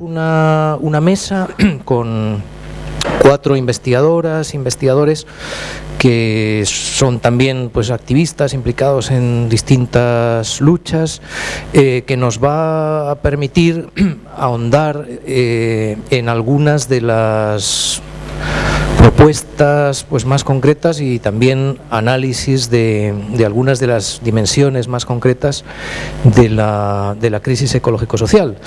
Una, una mesa con cuatro investigadoras, investigadores que son también pues activistas implicados en distintas luchas, eh, que nos va a permitir ahondar eh, en algunas de las propuestas pues, más concretas y también análisis de, algunas de las dimensiones más concretas de la, de la crisis ecológico-social.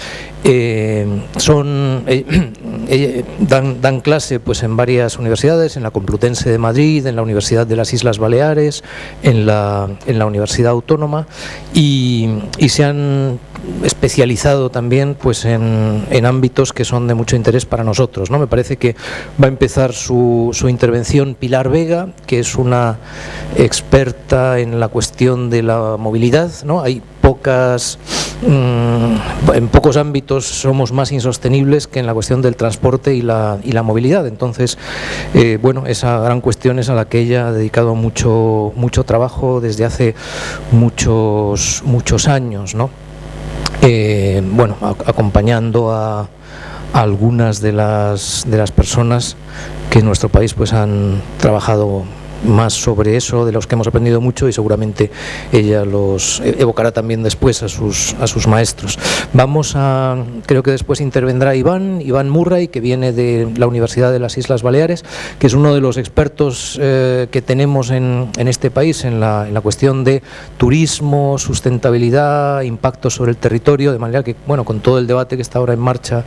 Eh, son, eh, eh, dan, clase pues, en varias universidades, en la Complutense de Madrid, en la Universidad de las Islas Baleares, en la, Universidad Autónoma y, y se han especializado también pues en, en, ámbitos que son de mucho interés para nosotros. ¿no? Me parece que va a empezar su, su, intervención Pilar Vega, que es una experta en la cuestión de la movilidad. ¿no? Hay pocas, mmm, en pocos ámbitos somos más insostenibles que en la cuestión del transporte y la, y la movilidad. Entonces, eh, bueno, esa gran cuestión es a la que ella ha dedicado mucho, mucho trabajo desde hace muchos, muchos años. ¿no? eh, bueno, acompañando a, algunas de las, de las personas que en nuestro país pues han trabajado más sobre eso, de los que hemos aprendido mucho y seguramente ella los evocará también después a sus, a sus maestros. Vamos a, creo que después intervendrá Iván, Iván Murray, que viene de la Universidad de las Islas Baleares, que es uno de los expertos eh, que tenemos en, en, este país en la, en la cuestión de turismo, sustentabilidad, impacto sobre el territorio, de manera que, bueno, con todo el debate que está ahora en marcha,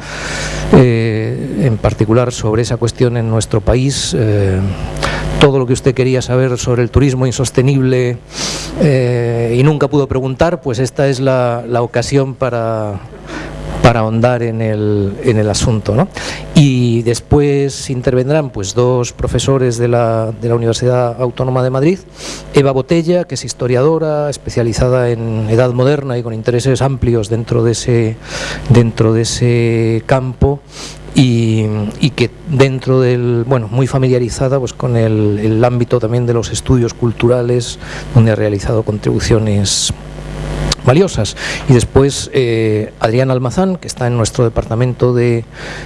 eh, en particular sobre esa cuestión en nuestro país, eh, todo lo que usted quería saber sobre el turismo insostenible eh, y nunca pudo preguntar, pues esta es la, ocasión para, para ahondar en el, en el asunto. ¿no? Y después intervendrán pues, dos profesores de la, de la Universidad Autónoma de Madrid, Eva Botella, que es historiadora especializada en edad moderna y con intereses amplios dentro de ese, dentro de ese campo, y, y, que dentro del, bueno, muy familiarizada pues con el, el ámbito también de los estudios culturales, donde ha realizado contribuciones valiosas. Y después eh, Adrián Almazán, que está en nuestro departamento de,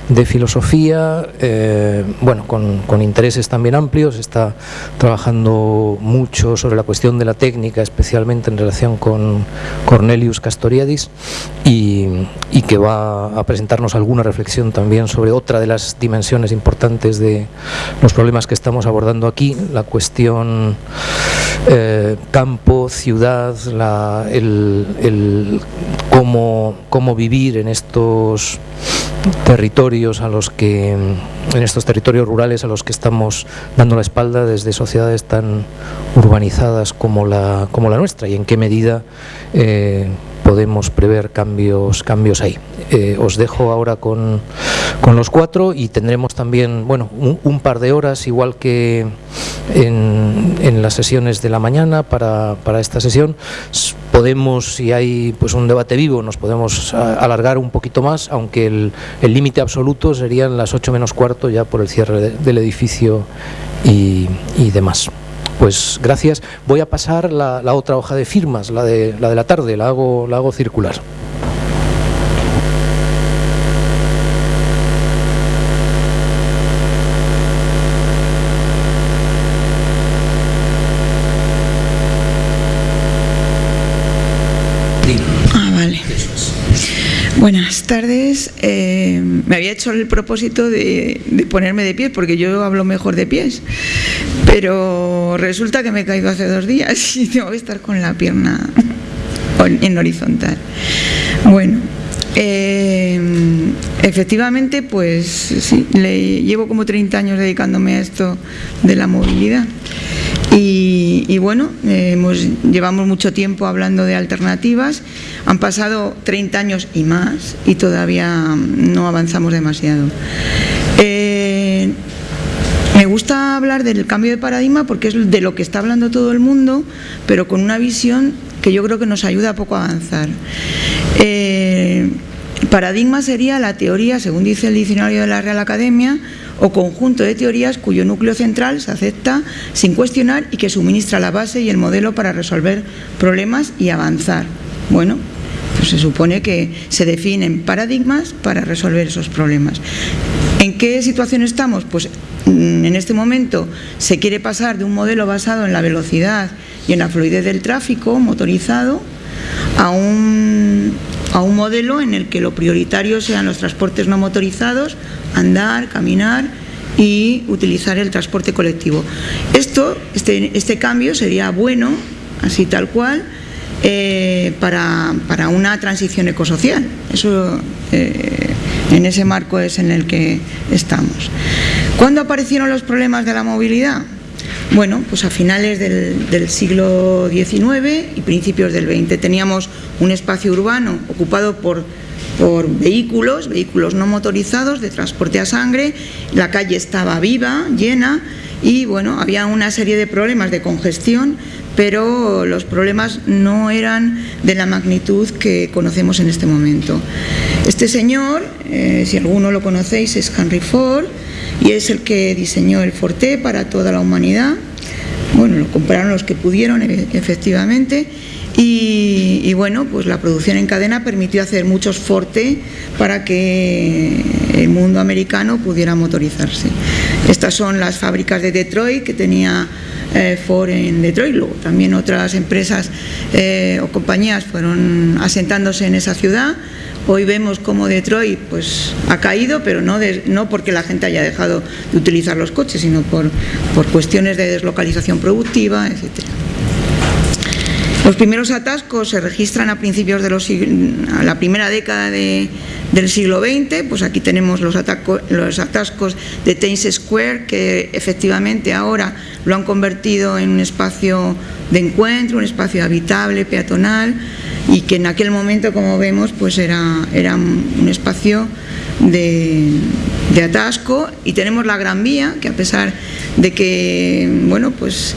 de filosofía, eh, bueno, con, con, intereses también amplios, está trabajando mucho sobre la cuestión de la técnica, especialmente en relación con Cornelius Castoriadis, y, y que va a presentarnos alguna reflexión también sobre otra de las dimensiones importantes de los problemas que estamos abordando aquí, la cuestión eh, campo, ciudad, la, el, el cómo, cómo vivir en estos territorios a los que en estos territorios rurales a los que estamos dando la espalda desde sociedades tan urbanizadas como la, como la nuestra y en qué medida eh, podemos prever cambios, cambios ahí. Eh, os dejo ahora con, con, los cuatro y tendremos también bueno, un, un par de horas, igual que en, en, las sesiones de la mañana para, para esta sesión. Podemos, si hay pues un debate vivo, nos podemos alargar un poquito más, aunque el límite absoluto serían las 8 menos cuarto ya por el cierre de, del edificio y, y demás. Pues gracias. Voy a pasar la, la, otra hoja de firmas, la de la, de la tarde, la hago, la hago circular. Eh, me había hecho el propósito de, ponerme de pies porque yo hablo mejor de pies, pero resulta que me he caído hace dos días y tengo que estar con la pierna en horizontal. Bueno, eh, efectivamente, pues sí, le, llevo como 30 años dedicándome a esto de la movilidad. Y, bueno, eh, hemos, llevamos mucho tiempo hablando de alternativas, han pasado 30 años y más y todavía no avanzamos demasiado. Eh, me gusta hablar del cambio de paradigma porque es de lo que está hablando todo el mundo, pero con una visión que yo creo que nos ayuda a poco a avanzar. Eh, paradigma sería la teoría, según dice el diccionario de la Real Academia, o conjunto de teorías cuyo núcleo central se acepta sin cuestionar y que suministra la base y el modelo para resolver problemas y avanzar. Bueno, Pues se supone que se definen paradigmas para resolver esos problemas. ¿En qué situación estamos? Pues mm, en este momento se quiere pasar de un modelo basado en la velocidad y en la fluidez del tráfico motorizado a un, a un modelo en el que lo prioritario sean los transportes no motorizados, andar, caminar y utilizar el transporte colectivo. Esto, este, este cambio sería bueno, así tal cual, eh, para, para, una transición ecosocial. Eso, eh, en ese marco es en el que estamos. ¿Cuándo aparecieron los problemas de la movilidad? Bueno, pues a finales del, siglo XIX y principios del XX teníamos un espacio urbano ocupado por, vehículos, vehículos no motorizados de transporte a sangre, la calle estaba viva, llena y bueno, había una serie de problemas de congestión, pero los problemas no eran de la magnitud que conocemos en este momento. Este señor, eh, si alguno lo conocéis, es Henry Ford, y es el que diseñó el Forte para toda la humanidad. Bueno, lo compraron los que pudieron, e-, efectivamente, y, bueno, pues la producción en cadena permitió hacer muchos Forte para que el mundo americano pudiera motorizarse. Estas son las fábricas de Detroit que tenía eh, Ford en Detroit, luego también otras empresas eh, o compañías fueron asentándose en esa ciudad Hoy vemos cómo Detroit pues, ha caído, pero no, no porque la gente haya dejado de utilizar los coches, sino por, por cuestiones de deslocalización productiva, etc. Los primeros atascos se registran a principios de los, a la primera década del siglo XX, pues aquí tenemos los, atascos de Times Square, que efectivamente ahora lo han convertido en un espacio de encuentro, un espacio habitable, peatonal, y que en aquel momento, como vemos, pues era, era un espacio de, atasco. Y tenemos la Gran Vía, que a pesar de que, bueno, pues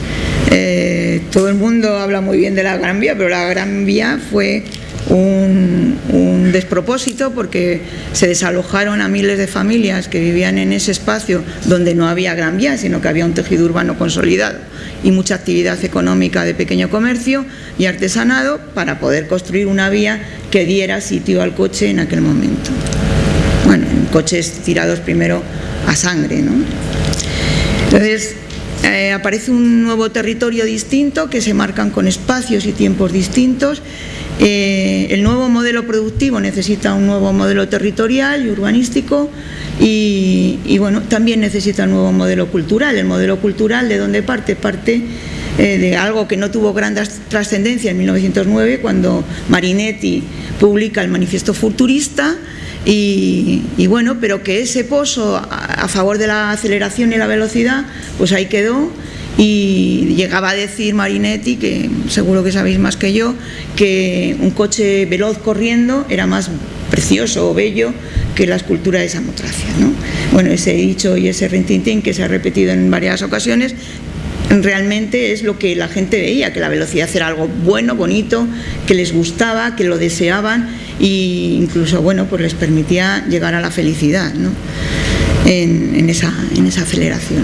eh, todo el mundo habla muy bien de la Gran Vía, pero la Gran Vía fue un, un, despropósito porque se desalojaron a miles de familias que vivían en ese espacio donde no había Gran Vía, sino que había un tejido urbano consolidado y mucha actividad económica de pequeño comercio y artesanado para poder construir una vía que diera sitio al coche en aquel momento. Bueno, coches tirados primero a sangre, ¿no? Entonces, eh, aparece un nuevo territorio distinto que se marcan con espacios y tiempos distintos. Eh, el nuevo modelo productivo necesita un nuevo modelo territorial y urbanístico y, bueno, también necesita un nuevo modelo cultural. El modelo cultural de dónde parte, parte eh, de algo que no tuvo gran trascendencia en 1909 cuando Marinetti publica el Manifiesto Futurista y, bueno, pero que ese pozo a, favor de la aceleración y la velocidad, pues ahí quedó y llegaba a decir Marinetti, que seguro que sabéis más que yo, que un coche veloz corriendo era más precioso o bello que la escultura de Samotracia. ¿no? Bueno, ese dicho y ese rintintín que se ha repetido en varias ocasiones realmente es lo que la gente veía, que la velocidad era algo bueno, bonito, que les gustaba, que lo deseaban e incluso bueno, pues les permitía llegar a la felicidad ¿no? en, esa, en esa aceleración.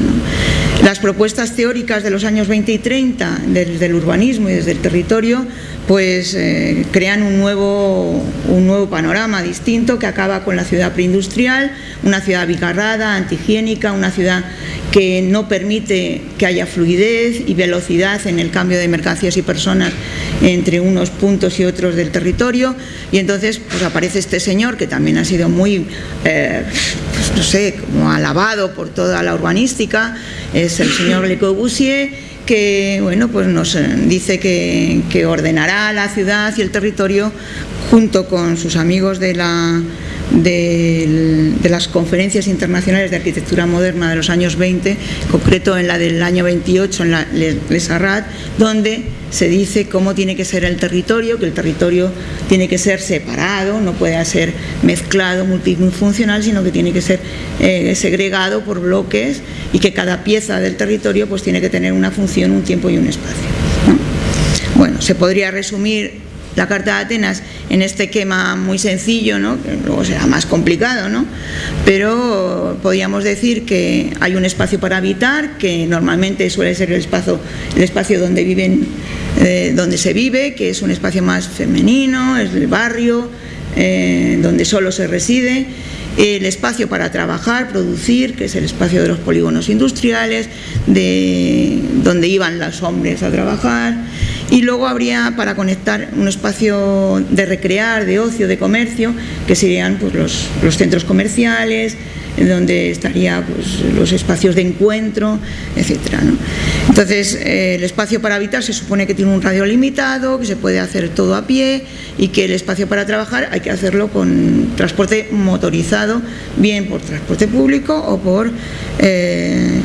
Las propuestas teóricas de los años 20 y 30 desde el urbanismo y desde el territorio pues eh, crean un nuevo, un nuevo panorama distinto que acaba con la ciudad preindustrial, una ciudad bicarrada, antihigiénica, una ciudad que no permite que haya fluidez y velocidad en el cambio de mercancías y personas entre unos puntos y otros del territorio. Y entonces pues aparece este señor que también ha sido muy, eh, no sé, como alabado por toda la urbanística, es el señor Le Corbusier que bueno, pues nos eh, dice que, ordenará la ciudad y el territorio junto con sus amigos de, la, de, las conferencias internacionales de arquitectura moderna de los años 20, concreto en la del año 28 en la Les Arrat, donde se dice cómo tiene que ser el territorio, que el territorio tiene que ser separado, no puede ser mezclado, multifuncional, sino que tiene que ser eh, segregado por bloques y que cada pieza del territorio pues tiene que tener una función, un tiempo y un espacio. Bueno, se podría resumir la Carta de Atenas en este esquema muy sencillo, ¿no? que luego será más complicado, ¿no? pero podríamos decir que hay un espacio para habitar, que normalmente suele ser el espacio, el espacio donde viven eh, donde se vive, que es un espacio más femenino, es el barrio, eh, donde solo se reside, el espacio para trabajar, producir, que es el espacio de los polígonos industriales, de donde iban los hombres a trabajar, y luego habría para conectar un espacio de recrear, de ocio, de comercio, que serían pues, los, los centros comerciales, donde estaría pues, los espacios de encuentro, etcétera. Entonces, eh, el espacio para habitar se supone que tiene un radio limitado, que se puede hacer todo a pie y que el espacio para trabajar hay que hacerlo con transporte motorizado, bien por transporte público o por eh,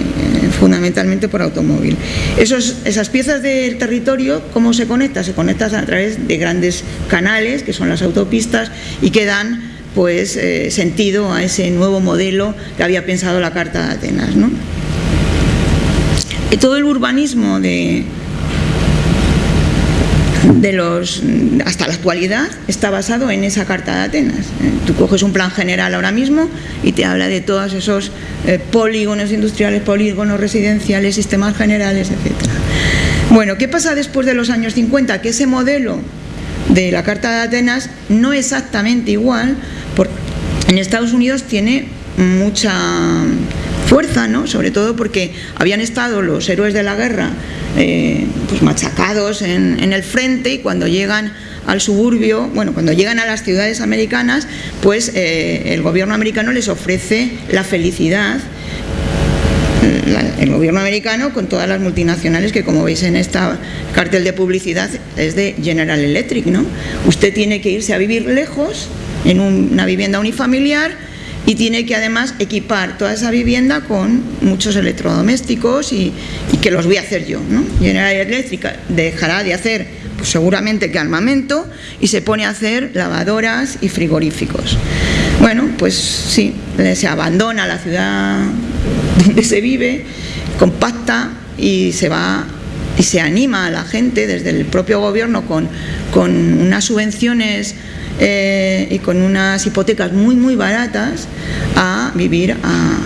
fundamentalmente por automóvil. Esos, esas piezas del territorio, ¿cómo se conecta? Se conectan a través de grandes canales, que son las autopistas, y que dan pues, eh, sentido a ese nuevo modelo que había pensado la Carta de Atenas. ¿no? Y todo el urbanismo de, de los, hasta la actualidad está basado en esa Carta de Atenas. Eh, tú coges un plan general ahora mismo y te habla de todos esos eh, polígonos industriales, polígonos residenciales, sistemas generales, etc. Bueno, ¿qué pasa después de los años 50? Que ese modelo de la Carta de Atenas no exactamente igual, porque en Estados Unidos tiene mucha fuerza, ¿no? sobre todo porque habían estado los héroes de la guerra eh, pues machacados en, el frente y cuando llegan al suburbio, bueno, cuando llegan a las ciudades americanas, pues eh, el gobierno americano les ofrece la felicidad el gobierno americano con todas las multinacionales que como veis en esta cartel de publicidad es de General Electric, ¿no? Usted tiene que irse a vivir lejos en una vivienda unifamiliar y tiene que además equipar toda esa vivienda con muchos electrodomésticos y, que los voy a hacer yo. ¿no? General Electric dejará de hacer pues seguramente que armamento y se pone a hacer lavadoras y frigoríficos. Bueno, pues sí, se abandona la ciudad donde se vive, compacta y se va y se anima a la gente desde el propio gobierno con, con unas subvenciones eh, y con unas hipotecas muy muy baratas a vivir a,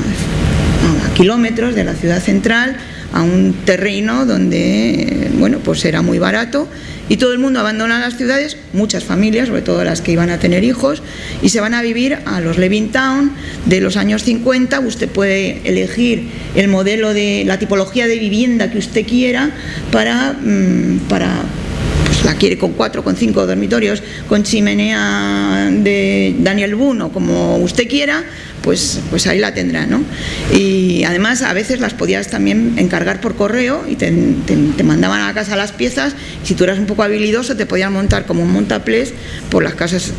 kilómetros de la ciudad central a un terreno donde bueno pues era muy barato y todo el mundo abandona las ciudades, muchas familias, sobre todo las que iban a tener hijos, y se van a vivir a los Levittown de los años 50. Usted puede elegir el modelo de la tipología de vivienda que usted quiera para, mm, para la quiere con cuatro, con cinco dormitorios, con chimenea de Daniel Boone como usted quiera, pues, pues ahí la tendrá, ¿no? Y además a veces las podías también encargar por correo y te, mandaban a casa las piezas, si tú eras un poco habilidoso te podían montar como un montaplés por las casas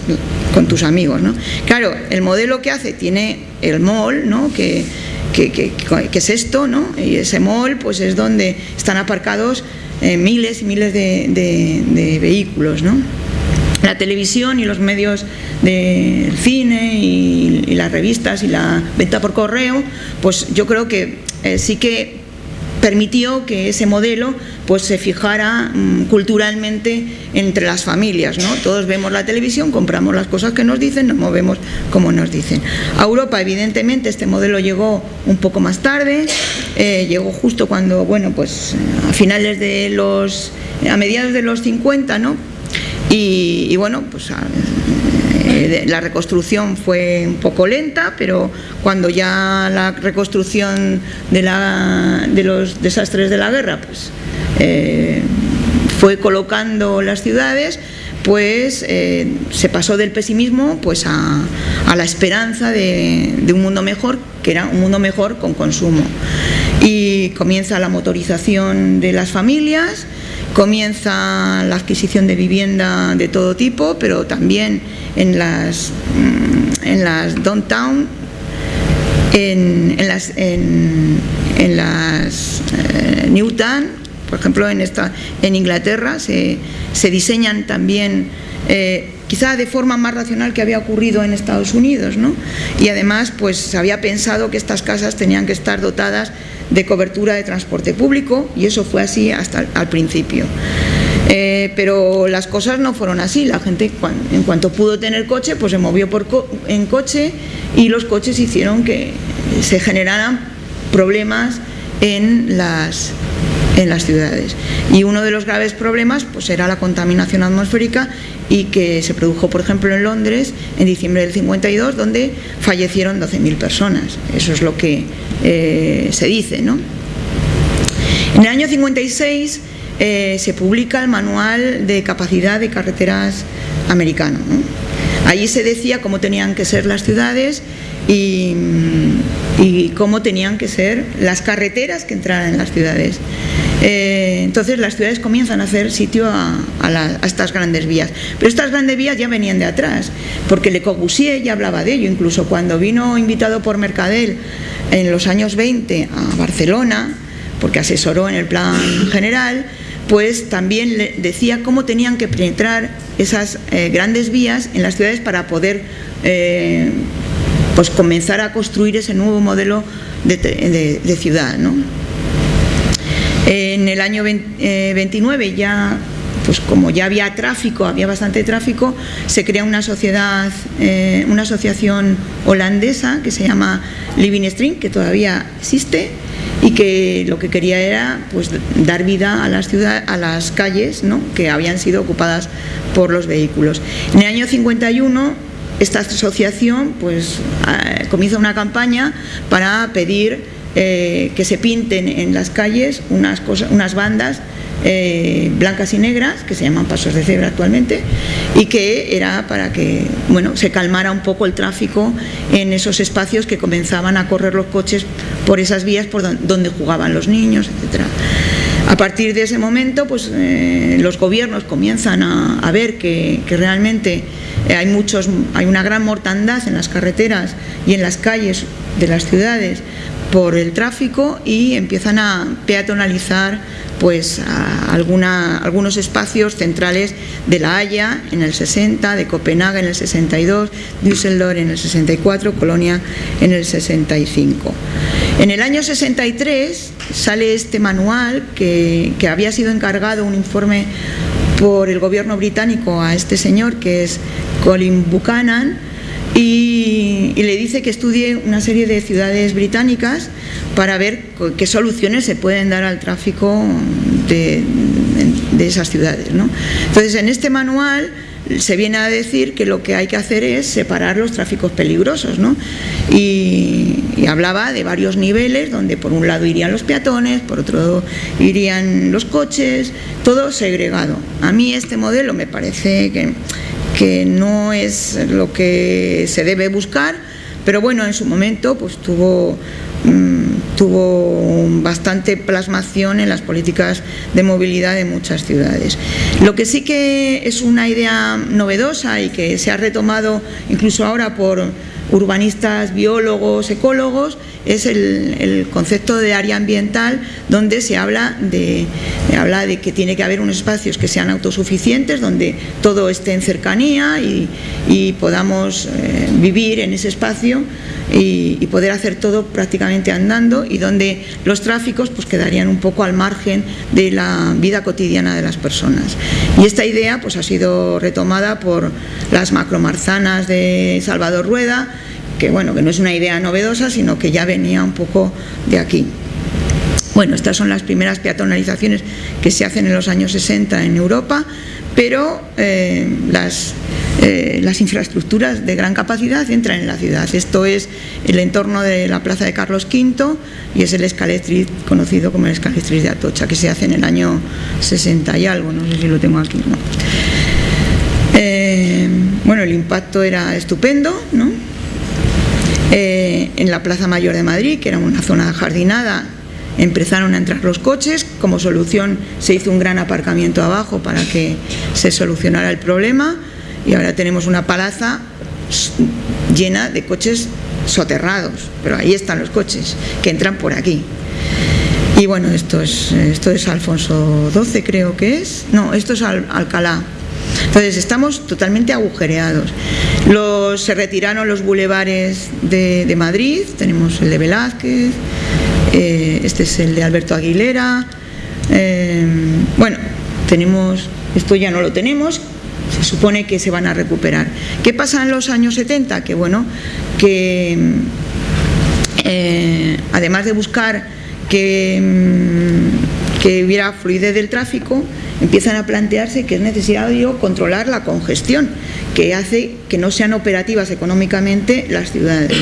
con tus amigos, ¿no? Claro, el modelo que hace tiene el mall, ¿no? Que, que, es esto, ¿no? Y ese mall pues es donde están aparcados eh, miles y miles de, de vehículos, ¿no? la televisión y los medios del cine y, las revistas y la venta por correo, pues yo creo que eh, sí que permitió que ese modelo pues se fijara mm, culturalmente entre las familias, ¿no? Todos vemos la televisión, compramos las cosas que nos dicen, nos movemos como nos dicen. A Europa, evidentemente, este modelo llegó un poco más tarde, eh, llegó justo cuando, bueno, pues a finales de los, a mediados de los 50, ¿no? Y, bueno, pues ah, la reconstrucción fue un poco lenta, pero cuando ya la reconstrucción de los desastres de la guerra pues, eh, fue colocando las ciudades, pues eh, se pasó del pesimismo pues a, la esperanza de, de, un mundo mejor, que era un mundo mejor con consumo. Y comienza la motorización de las familias, comienza la adquisición de vivienda de todo tipo, pero también en las, mm, en las downtown, en, las, en, las eh, Newtown, por ejemplo en, esta, en Inglaterra se, diseñan también eh, quizá de forma más racional que había ocurrido en Estados Unidos, ¿no? Y además, pues se había pensado que estas casas tenían que estar dotadas de cobertura de transporte público y eso fue así hasta al principio. Eh, pero las cosas no fueron así, la gente en cuanto pudo tener coche pues se movió por en coche y los coches hicieron que se generaran problemas en las, en las ciudades. Y uno de los graves problemas pues, era la contaminación atmosférica y que se produjo, por ejemplo, en Londres en diciembre del 52, donde fallecieron 12.000 personas. Eso es lo que eh, se dice. ¿no? En el año 56 eh, se publica el Manual de Capacidad de Carreteras americano. Allí se decía cómo tenían que ser las ciudades y, cómo tenían que ser las carreteras que entraran en las ciudades. Eh, entonces las ciudades comienzan a hacer sitio a, estas grandes vías. Pero estas grandes vías ya venían de atrás, porque Le Corbusier ya hablaba de ello, incluso cuando vino invitado por Mercadel en los años 20 a Barcelona, porque asesoró en el plan general, pues también le decía cómo tenían que penetrar esas eh, grandes vías en las ciudades para poder eh, pues comenzar a construir ese nuevo modelo de, ciudad. En el año 29 eh, ya pues como ya había tráfico, había bastante tráfico, se crea una sociedad, una asociación holandesa que se llama Living Stream, que todavía existe, y que lo que quería era pues, dar vida a las, ciudades, a las calles ¿no? que habían sido ocupadas por los vehículos. En el año 51 esta asociación pues, eh, comienza una campaña para pedir eh, que se pinten en las calles unas, cosas, unas bandas eh, blancas y negras, que se llaman pasos de cebra actualmente, y que era para que bueno, se calmara un poco el tráfico en esos espacios que comenzaban a correr los coches por esas vías por donde jugaban los niños, etc. A partir de ese momento, pues eh, los gobiernos comienzan a, ver que, realmente hay, muchos, hay una gran mortandad en las carreteras y en las calles de las ciudades por el tráfico y empiezan a peatonalizar pues algunos espacios centrales de La Haya en el 60, de Copenhague en el 62, Düsseldorf en el 64, Colonia en el 65. En el año 63 sale este manual que, que había sido encargado un informe por el gobierno británico a este señor que es Colin Buchanan y, y, le dice que estudie una serie de ciudades británicas para ver qué soluciones se pueden dar al tráfico de, esas ciudades. ¿no? Entonces, en este manual se viene a decir que lo que hay que hacer es separar los tráficos peligrosos, ¿no? y, y, hablaba de varios niveles, donde por un lado irían los peatones, por otro irían los coches, todo segregado. A mí este modelo me parece que, que no es lo que se debe buscar, pero bueno, en su momento pues tuvo Mm, tuvo bastante plasmación en las políticas de movilidad de muchas ciudades. Lo que sí que es una idea novedosa y que se ha retomado incluso ahora por urbanistas, biólogos, ecólogos, es el, concepto de área ambiental donde se habla de, habla de que tiene que haber unos espacios que sean autosuficientes, donde todo esté en cercanía y, podamos eh, vivir en ese espacio y, poder hacer todo prácticamente andando y donde los tráficos pues quedarían un poco al margen de la vida cotidiana de las personas. Y esta idea pues ha sido retomada por las macromarzanas de Salvador Rueda, que bueno, que no es una idea novedosa, sino que ya venía un poco de aquí. Bueno, estas son las primeras peatonalizaciones que se hacen en los años 60 en Europa, pero eh, las, eh, las infraestructuras de gran capacidad entran en la ciudad. Esto es el entorno de la plaza de Carlos V y es el escaletriz conocido como el escaletriz de Atocha, que se hace en el año 60 y algo, no sé si lo tengo aquí. Eh, bueno, el impacto era estupendo, ¿no? En la Plaza Mayor de Madrid, que era una zona jardinada, empezaron a entrar los coches, como solución se hizo un gran aparcamiento abajo para que se solucionara el problema y ahora tenemos una palaza llena de coches soterrados, pero ahí están los coches que entran por aquí. Y bueno, esto es, esto es Alfonso XII creo que es, no, esto es Alcalá. Entonces estamos totalmente agujereados. Se retiraron los bulevares de Madrid, tenemos el de Velázquez, eh, este es el de Alberto Aguilera, eh, bueno, tenemos, esto ya no lo tenemos, se supone que se van a recuperar. ¿Qué pasa en los años 70? Que bueno, que eh, además de buscar que, que hubiera fluidez del tráfico, empiezan a plantearse que es necesario controlar la congestión, que hace que no sean operativas económicamente las ciudades.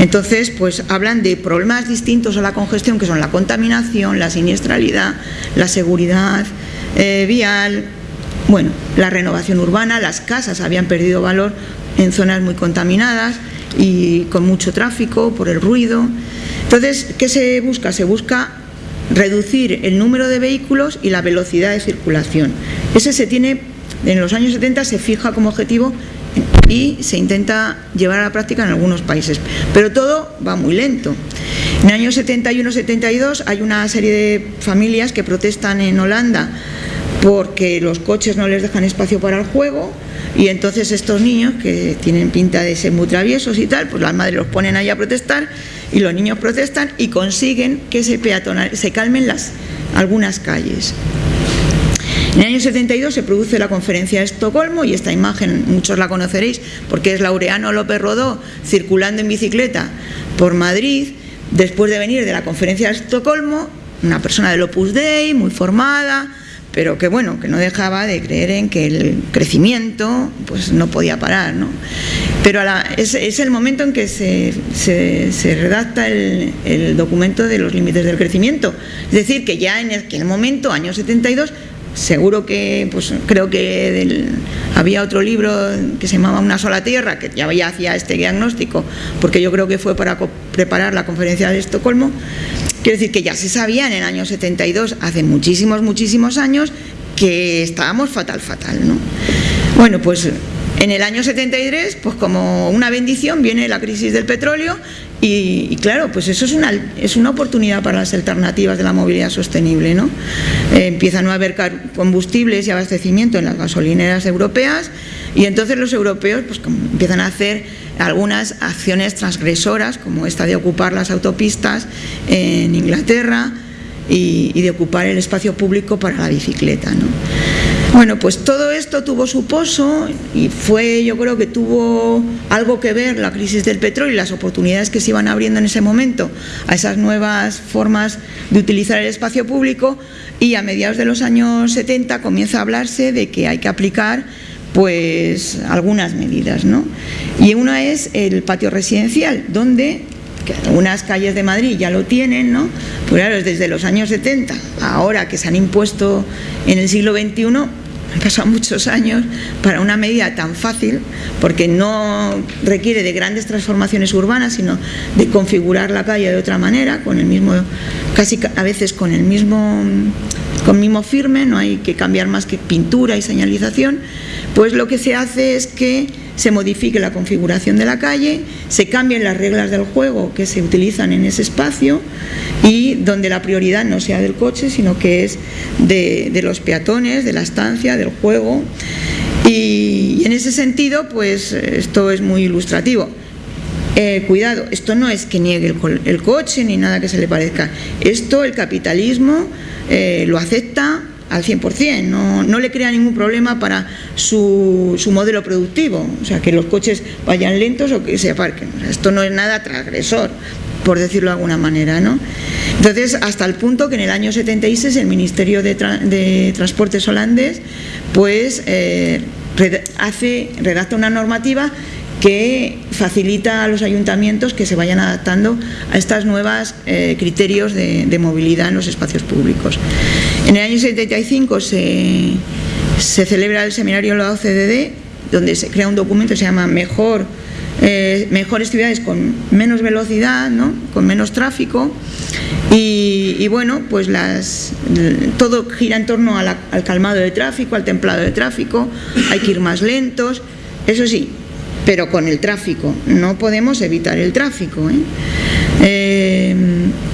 Entonces, pues hablan de problemas distintos a la congestión, que son la contaminación, la siniestralidad, la seguridad eh, vial, bueno, la renovación urbana, las casas habían perdido valor en zonas muy contaminadas y con mucho tráfico por el ruido. Entonces, ¿qué se busca? Se busca reducir el número de vehículos y la velocidad de circulación. Ese se tiene, en los años 70 se fija como objetivo y se intenta llevar a la práctica en algunos países, pero todo va muy lento. En el año 71-72 hay una serie de familias que protestan en Holanda porque los coches no les dejan espacio para el juego y entonces estos niños que tienen pinta de ser muy traviesos y tal, pues las madres los ponen ahí a protestar y los niños protestan y consiguen que se, se calmen las, algunas calles. En el año 72 se produce la conferencia de Estocolmo y esta imagen muchos la conoceréis porque es Laureano López Rodó circulando en bicicleta por Madrid después de venir de la conferencia de Estocolmo, una persona del Opus Dei, muy formada, pero que bueno, que no dejaba de creer en que el crecimiento pues no podía parar, ¿no? Pero es, el momento en que se, redacta el, documento de los límites del crecimiento, es decir, que ya en aquel momento, año 72, seguro que, pues creo que había otro libro que se llamaba Una sola tierra, que ya, hacía este diagnóstico, porque yo creo que fue para preparar la conferencia de Estocolmo, Quiero decir que ya se sabía en el año 72, hace muchísimos, muchísimos años, que estábamos fatal, fatal, ¿no? Bueno, pues en el año 73, pues como una bendición, viene la crisis del petróleo y, claro, pues eso es una, es una oportunidad para las alternativas de la movilidad sostenible, ¿no? Eh, empieza a haber combustibles y abastecimiento en las gasolineras europeas y entonces los europeos pues empiezan a hacer algunas acciones transgresoras, como esta de ocupar las autopistas en Inglaterra y, de ocupar el espacio público para la bicicleta. Bueno, pues todo esto tuvo su pozo y fue, yo creo que tuvo algo que ver la crisis del petróleo y las oportunidades que se iban abriendo en ese momento a esas nuevas formas de utilizar el espacio público y a mediados de los años 70 comienza a hablarse de que hay que aplicar pues algunas medidas, ¿no? Y una es el patio residencial, donde algunas calles de Madrid ya lo tienen, ¿no? Pues claro, desde los años 70, ahora que se han impuesto en el siglo XXI, han pasado muchos años para una medida tan fácil, porque no requiere de grandes transformaciones urbanas, sino de configurar la calle de otra manera, con el mismo, casi a veces con el mismo, con mismo firme, no hay que cambiar más que pintura y señalización, pues lo que se hace es que se modifique la configuración de la calle, se cambien las reglas del juego que se utilizan en ese espacio y donde la prioridad no sea del coche, sino que es de, los peatones, de la estancia, del juego. Y, en ese sentido, pues esto es muy ilustrativo. Eh, cuidado, esto no es que niegue el, coche ni nada que se le parezca. Esto el capitalismo eh, lo acepta al 100%, no, no le crea ningún problema para su, modelo productivo, o sea, que los coches vayan lentos o que se aparquen. esto no es nada transgresor, por decirlo de alguna manera. ¿no? Entonces, hasta el punto que en el año 76 el Ministerio de, Transportes holandés pues, eh, hace, redacta una normativa que facilita a los ayuntamientos que se vayan adaptando a estos nuevos eh, criterios de, movilidad en los espacios públicos. En el año 75 se, celebra el seminario de la OCDE, donde se crea un documento que se llama Mejor, eh, Mejores ciudades con menos velocidad, con menos tráfico, y, bueno, pues las, todo gira en torno al calmado de tráfico, al templado de tráfico, hay que ir más lentos, eso sí, pero con el tráfico. No podemos evitar el tráfico. ¿eh? Eh,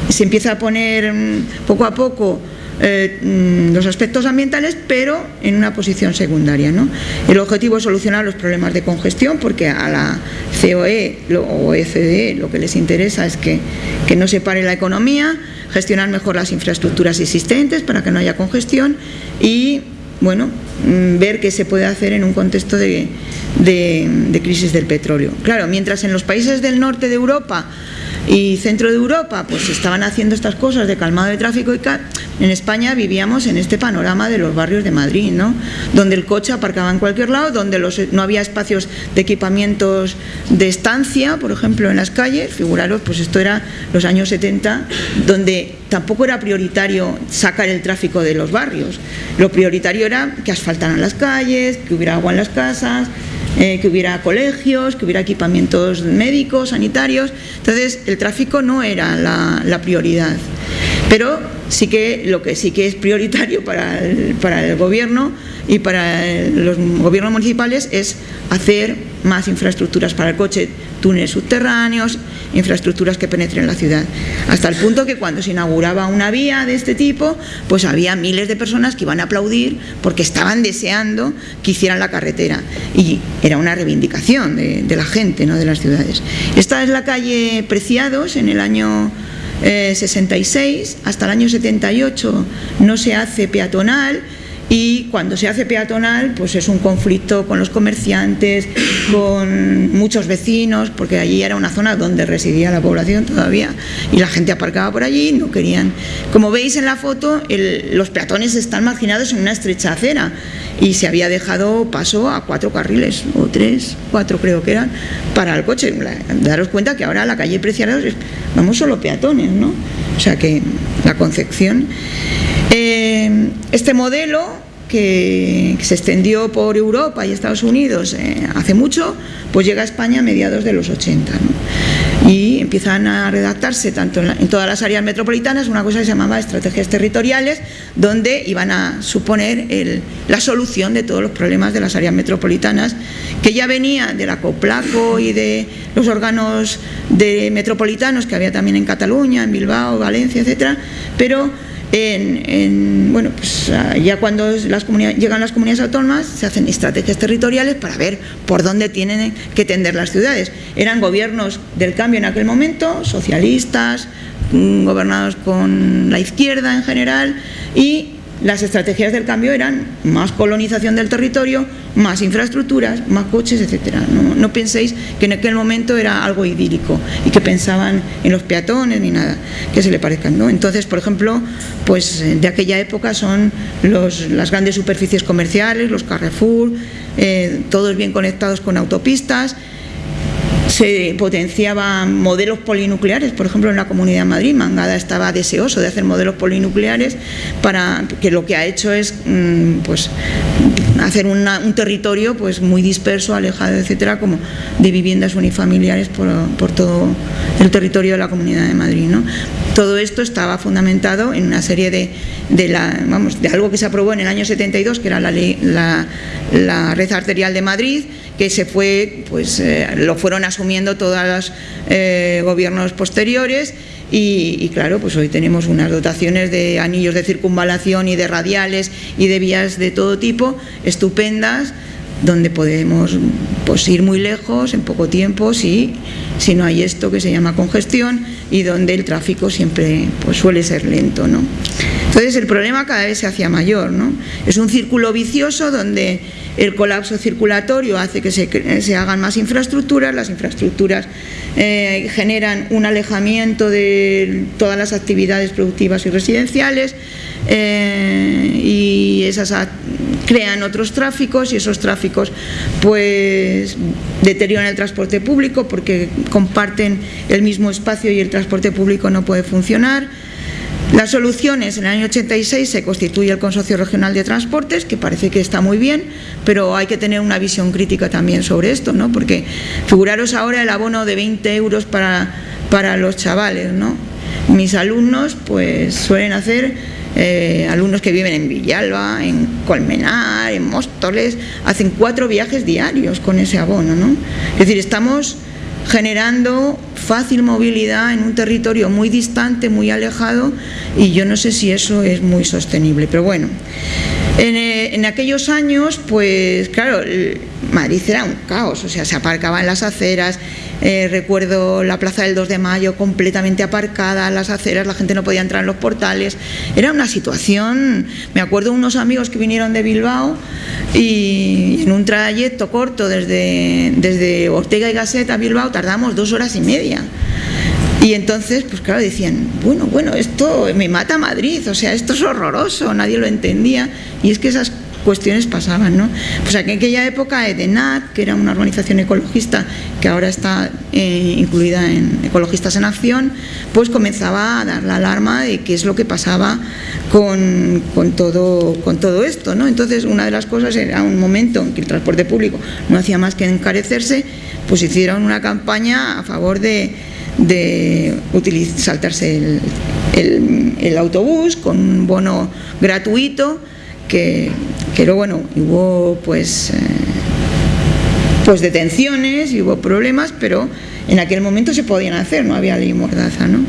se empieza a poner mm, poco a poco eh, mm, los aspectos ambientales, pero en una posición secundaria. El objetivo es solucionar los problemas de congestión, porque a la COE o ECDE lo que les interesa es que, que no se pare la economía, gestionar mejor las infraestructuras existentes para que no haya congestión y bueno, ver qué se puede hacer en un contexto de, crisis del petróleo. Claro, mientras en los países del norte de Europa y centro de Europa pues estaban haciendo estas cosas de calmado de tráfico y en España vivíamos en este panorama de los barrios de Madrid, ¿no? Donde el coche aparcaba en cualquier lado, donde los, no había espacios de equipamientos de estancia, por ejemplo, en las calles, figuraros, pues esto era los años 70, donde tampoco era prioritario sacar el tráfico de los barrios. Lo prioritario era que asfaltaran las calles, que hubiera agua en las casas, eh, que hubiera colegios, que hubiera equipamientos médicos, sanitarios. Entonces, el tráfico no era la, prioridad. Pero sí que lo que sí que es prioritario para para el gobierno y para los gobiernos municipales es hacer más infraestructuras para el coche, túneles subterráneos, infraestructuras que penetren la ciudad. Hasta el punto que cuando se inauguraba una vía de este tipo, pues había miles de personas que iban a aplaudir porque estaban deseando que hicieran la carretera. Y era una reivindicación de, la gente, ¿no? de las ciudades. Esta es la calle Preciados en el año 66, eh, hasta el año 78 no se hace peatonal, y cuando se hace peatonal pues es un conflicto con los comerciantes, con muchos vecinos, porque allí era una zona donde residía la población todavía y la gente aparcaba por allí, no querían. Como veis en la foto, los peatones están marginados en una estrecha acera y se había dejado paso a cuatro carriles, o tres, cuatro creo que eran, para el coche. Daros cuenta que ahora la calle Preciados vamos solo peatones, ¿no? O sea que la concepción... Este modelo que, se extendió por Europa y Estados Unidos eh, hace mucho, pues llega a España a mediados de los 80 y empiezan a redactarse tanto en, todas las áreas metropolitanas una cosa que se llamaba estrategias territoriales donde iban a suponer la solución de todos los problemas de las áreas metropolitanas que ya venía de la COPLACO y de los órganos de metropolitanos que había también en Cataluña, en Bilbao, Valencia, etcétera, pero en, bueno, pues ah, ya cuando las llegan las comunidades autónomas se hacen estrategias territoriales para ver por dónde tienen que tender las ciudades. Eran gobiernos del cambio en aquel momento, socialistas, mm, gobernados con la izquierda en general y las estrategias del cambio eran más colonización del territorio, más infraestructuras, más coches, etcétera. No, penséis que en aquel momento era algo idílico y que pensaban en los peatones ni nada que se le parezcan. ¿no? Entonces, por ejemplo, pues eh, de aquella época son las grandes superficies comerciales, los Carrefour, eh, todos bien conectados con autopistas, se potenciaban modelos polinucleares, por ejemplo en la Comunidad de Madrid, Mangada estaba deseoso de hacer modelos polinucleares para que lo que ha hecho es mm, pues hacer un territorio pues muy disperso, alejado, etcétera, como de viviendas unifamiliares por, todo el territorio de la Comunidad de Madrid. ¿no? Todo esto estaba fundamentado en una serie de, de, la, vamos, de algo que se aprobó en el año 72, que era la, la, la red arterial de Madrid, que se fue, pues eh, lo fueron asumiendo todos los eh, gobiernos posteriores y, claro, pues hoy tenemos unas dotaciones de anillos de circunvalación y de radiales y de vías de todo tipo estupendas donde podemos pues, ir muy lejos en poco tiempo si, si no hay esto que se llama congestión y donde el tráfico siempre pues, suele ser lento. ¿no? Entonces el problema cada vez se hacía mayor. ¿no? Es un círculo vicioso donde el colapso circulatorio hace que se, hagan más infraestructuras, las infraestructuras eh, generan un alejamiento de todas las actividades productivas y residenciales eh, y esas crean otros tráficos y esos tráficos pues deterioran el transporte público porque comparten el mismo espacio y el transporte público no puede funcionar las soluciones, en el año 86 se constituye el Consorcio Regional de Transportes, que parece que está muy bien, pero hay que tener una visión crítica también sobre esto, ¿no? porque figuraros ahora el abono de 20 euros para, para los chavales. ¿no? Mis alumnos pues suelen hacer, eh, alumnos que viven en Villalba, en Colmenar, en Móstoles, hacen cuatro viajes diarios con ese abono. ¿no? Es decir, estamos generando fácil movilidad en un territorio muy distante, muy alejado y yo no sé si eso es muy sostenible, pero bueno. En, eh, aquellos años, pues claro, Madrid era un caos, o sea, se aparcaba en las aceras, eh, recuerdo la plaza del 2 de mayo completamente aparcada, las aceras, la gente no podía entrar en los portales. Era una situación, me acuerdo unos amigos que vinieron de Bilbao y en un trayecto corto desde, desde Ortega y Gasset a Bilbao tardamos dos horas y media. Y entonces, pues claro, decían, bueno, bueno, esto me mata Madrid, o sea, esto es horroroso, nadie lo entendía. Y es que esas cuestiones pasaban, ¿no? Pues en aquella época EDENAT, que era una organización ecologista que ahora está eh, incluida en Ecologistas en Acción, pues comenzaba a dar la alarma de qué es lo que pasaba con, todo, con todo esto, ¿no? Entonces, una de las cosas era un momento en que el transporte público no hacía más que encarecerse, pues hicieron una campaña a favor de, de saltarse el autobús con un bono gratuito que, pero bueno, hubo pues, eh, pues detenciones hubo problemas, pero en aquel momento se podían hacer, no había ley mordaza. ¿no?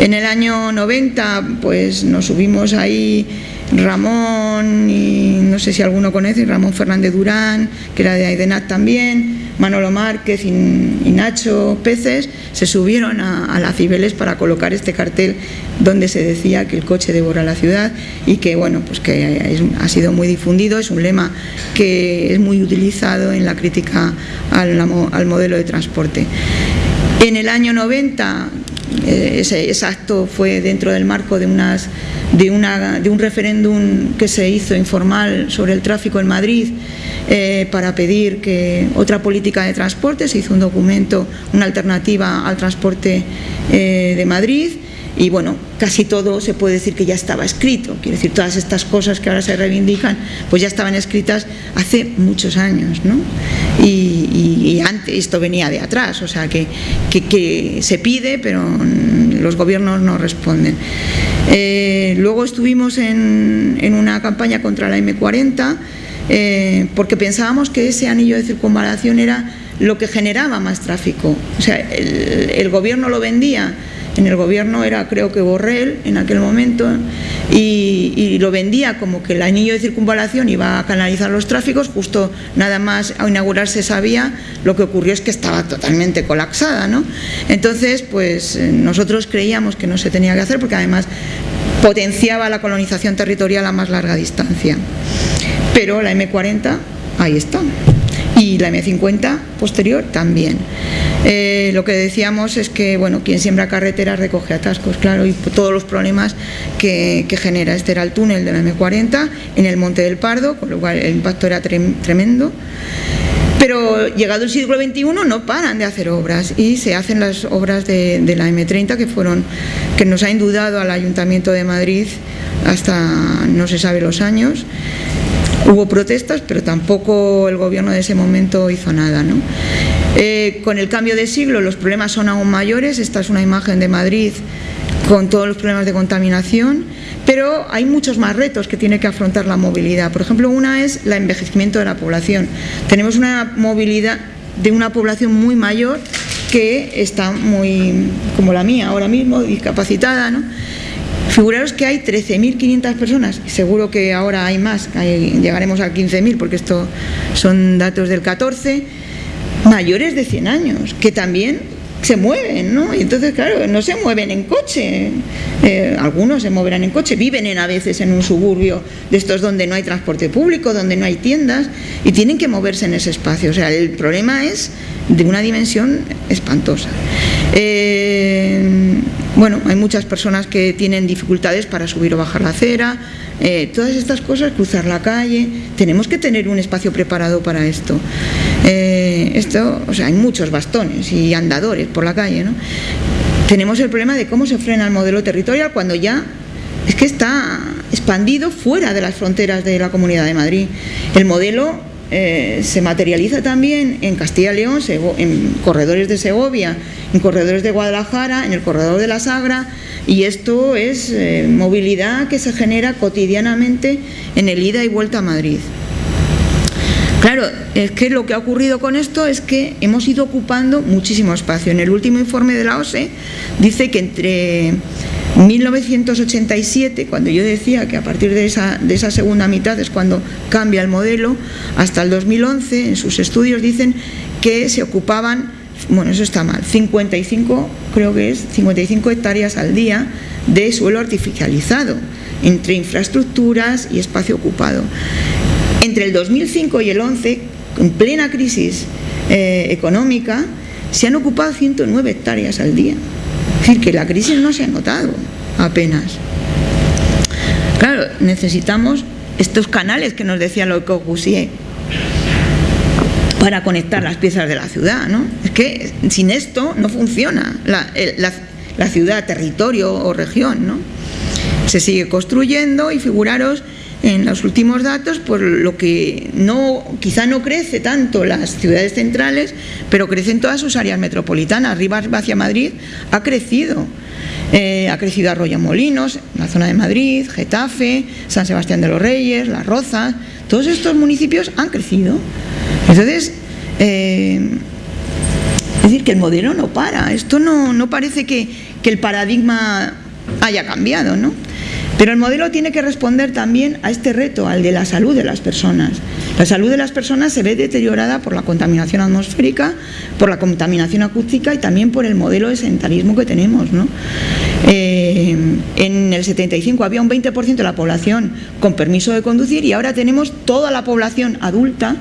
En el año 90 pues nos subimos ahí Ramón y no sé si alguno conoce, Ramón Fernández Durán, que era de Aidenat también, Manolo Márquez y, Nacho Peces se subieron a, la Cibeles para colocar este cartel donde se decía que el coche devora la ciudad y que bueno pues que ha sido muy difundido, es un lema que es muy utilizado en la crítica al, al modelo de transporte. En el año 90 eh, ese, acto fue dentro del marco de, unas, de, una, de un referéndum que se hizo informal sobre el tráfico en Madrid eh, para pedir que otra política de transporte, se hizo un documento, una alternativa al transporte eh, de Madrid y bueno, casi todo se puede decir que ya estaba escrito, quiere decir, todas estas cosas que ahora se reivindican, pues ya estaban escritas hace muchos años, ¿no? Y, antes, esto venía de atrás, o sea, que, que, se pide, pero los gobiernos no responden. Eh, luego estuvimos en, en una campaña contra la M40, eh, porque pensábamos que ese anillo de circunvalación era lo que generaba más tráfico. O sea, el, gobierno lo vendía, en el gobierno era creo que Borrell en aquel momento, y, lo vendía como que el anillo de circunvalación iba a canalizar los tráficos, justo nada más a inaugurarse esa vía, lo que ocurrió es que estaba totalmente colapsada. ¿no? Entonces, pues eh, nosotros creíamos que no se tenía que hacer porque además potenciaba la colonización territorial a más larga distancia pero la M40 ahí está y la M50 posterior también. Eh, lo que decíamos es que bueno, quien siembra carreteras recoge atascos, claro, y todos los problemas que, genera. Este era el túnel de la M40 en el Monte del Pardo, con lo cual el impacto era tremendo. Pero llegado el siglo XXI no paran de hacer obras y se hacen las obras de, de la M30 que fueron que nos ha indudado al Ayuntamiento de Madrid hasta no se sabe los años Hubo protestas, pero tampoco el gobierno de ese momento hizo nada. Eh, con el cambio de siglo los problemas son aún mayores. Esta es una imagen de Madrid con todos los problemas de contaminación, pero hay muchos más retos que tiene que afrontar la movilidad. Por ejemplo, una es el envejecimiento de la población. Tenemos una movilidad de una población muy mayor que está muy, como la mía ahora mismo, discapacitada, ¿no? Figuraros que hay 13.500 personas, seguro que ahora hay más, llegaremos a 15.000 porque esto son datos del 14, mayores de 100 años, que también se mueven, ¿no? Y entonces, claro, no se mueven en coche, eh, algunos se moverán en coche, viven en, a veces en un suburbio de estos donde no hay transporte público, donde no hay tiendas, y tienen que moverse en ese espacio. O sea, el problema es de una dimensión espantosa. Eh, bueno, hay muchas personas que tienen dificultades para subir o bajar la acera, eh, todas estas cosas, cruzar la calle, tenemos que tener un espacio preparado para esto. Esto, o sea, hay muchos bastones y andadores por la calle, ¿no? Tenemos el problema de cómo se frena el modelo territorial cuando ya es que está expandido fuera de las fronteras de la Comunidad de Madrid. El modelo eh, se materializa también en Castilla y León, en corredores de Segovia, en corredores de Guadalajara, en el corredor de la Sagra, y esto es eh, movilidad que se genera cotidianamente en el ida y vuelta a Madrid. Claro, es que lo que ha ocurrido con esto es que hemos ido ocupando muchísimo espacio. En el último informe de la OSE dice que entre 1987, cuando yo decía que a partir de esa, de esa segunda mitad es cuando cambia el modelo, hasta el 2011 en sus estudios dicen que se ocupaban, bueno eso está mal, 55, creo que es, 55 hectáreas al día de suelo artificializado, entre infraestructuras y espacio ocupado. Entre el 2005 y el 11, en plena crisis eh, económica, se han ocupado 109 hectáreas al día. decir, que la crisis no se ha notado apenas. Claro, necesitamos estos canales que nos decía lo Corbusier para conectar las piezas de la ciudad, ¿no? Es que sin esto no funciona la, la ciudad, territorio o región, ¿no? Se sigue construyendo y figuraros en los últimos datos, por lo que no, quizá no crece tanto las ciudades centrales, pero crecen todas sus áreas metropolitanas. Arriba hacia Madrid ha crecido. Eh, ha crecido Arroyo Molinos, la zona de Madrid, Getafe, San Sebastián de los Reyes, Las Rozas, todos estos municipios han crecido. Entonces, eh, es decir, que el modelo no para, esto no, no parece que, que el paradigma haya cambiado, ¿no? Pero el modelo tiene que responder también a este reto, al de la salud de las personas. La salud de las personas se ve deteriorada por la contaminación atmosférica, por la contaminación acústica y también por el modelo de sedentarismo que tenemos. Eh, en el 75 había un 20% de la población con permiso de conducir y ahora tenemos toda la población adulta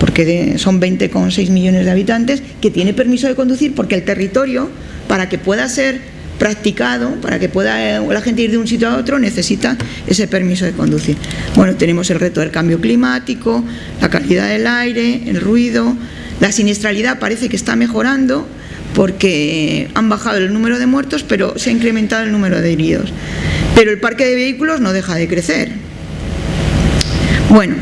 porque son 20,6 millones de habitantes, que tiene permiso de conducir porque el territorio, para que pueda ser practicado para que pueda la gente ir de un sitio a otro necesita ese permiso de conducir. Bueno, tenemos el reto del cambio climático, la calidad del aire, el ruido, la siniestralidad parece que está mejorando porque han bajado el número de muertos pero se ha incrementado el número de heridos. Pero el parque de vehículos no deja de crecer. Bueno,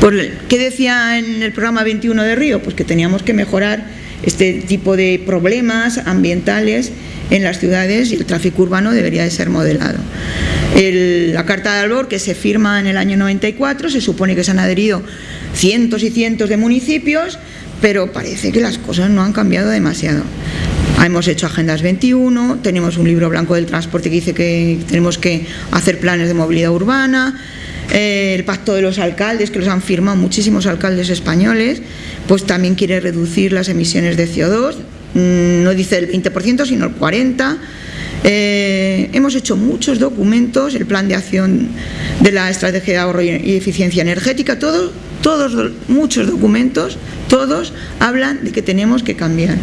pues, ¿qué decía en el programa 21 de Río? Pues que teníamos que mejorar este tipo de problemas ambientales en las ciudades y el tráfico urbano debería de ser modelado. la Carta de Albor, que se firma en el año 94, se supone que se han adherido cientos y cientos de municipios, pero parece que las cosas no han cambiado demasiado. Hemos hecho Agendas 21, tenemos un libro blanco del transporte que dice que tenemos que hacer planes de movilidad urbana, eh, el pacto de los alcaldes, que los han firmado muchísimos alcaldes españoles, pues también quiere reducir las emisiones de CO2, Mm, no dice el 20%, sino el 40%. Eh, hemos hecho muchos documentos, el plan de acción de la estrategia de ahorro y eficiencia energética, todos, todos, muchos documentos, todos hablan de que tenemos que cambiar.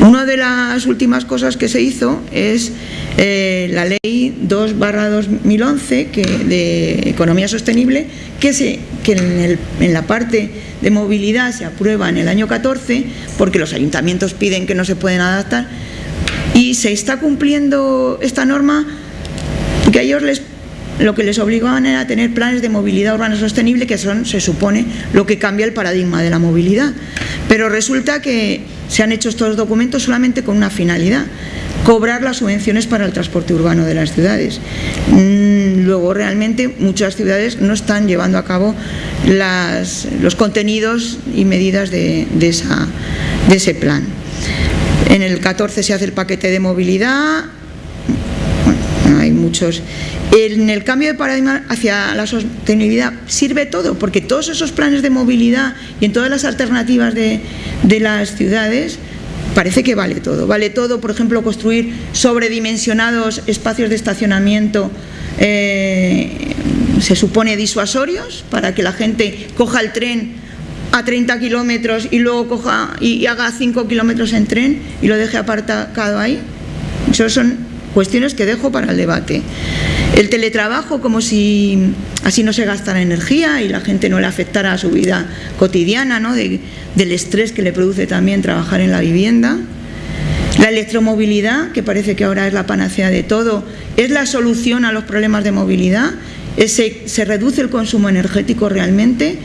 Una de las últimas cosas que se hizo es eh, la ley 2 2011 que, de economía sostenible que, se, que en, en la parte de movilidad se aprueba en el año 14 porque los ayuntamientos piden que no se pueden adaptar y se está cumpliendo esta norma que a ellos les lo que les obligaban era a tener planes de movilidad urbana sostenible que son, se supone, lo que cambia el paradigma de la movilidad. Pero resulta que se han hecho estos documentos solamente con una finalidad, cobrar las subvenciones para el transporte urbano de las ciudades. Mm, luego realmente muchas ciudades no están llevando a cabo los contenidos y medidas de, esa, de ese plan. En el 14 se hace el paquete de movilidad, hay muchos. En el cambio de paradigma hacia la sostenibilidad sirve todo, porque todos esos planes de movilidad y en todas las alternativas de, las ciudades parece que vale todo. Vale todo, por ejemplo, construir sobredimensionados espacios de estacionamiento eh, se supone disuasorios para que la gente coja el tren a 30 kilómetros y luego coja y haga 5 kilómetros en tren y lo deje apartado ahí. Eso son cuestiones que dejo para el debate. El teletrabajo como si así no se gastara energía y la gente no le afectara a su vida cotidiana, ¿no? del estrés que le produce también trabajar en la vivienda. La electromovilidad, que parece que ahora es la panacea de todo, es la solución a los problemas de movilidad. ¿Se, reduce el consumo energético realmente?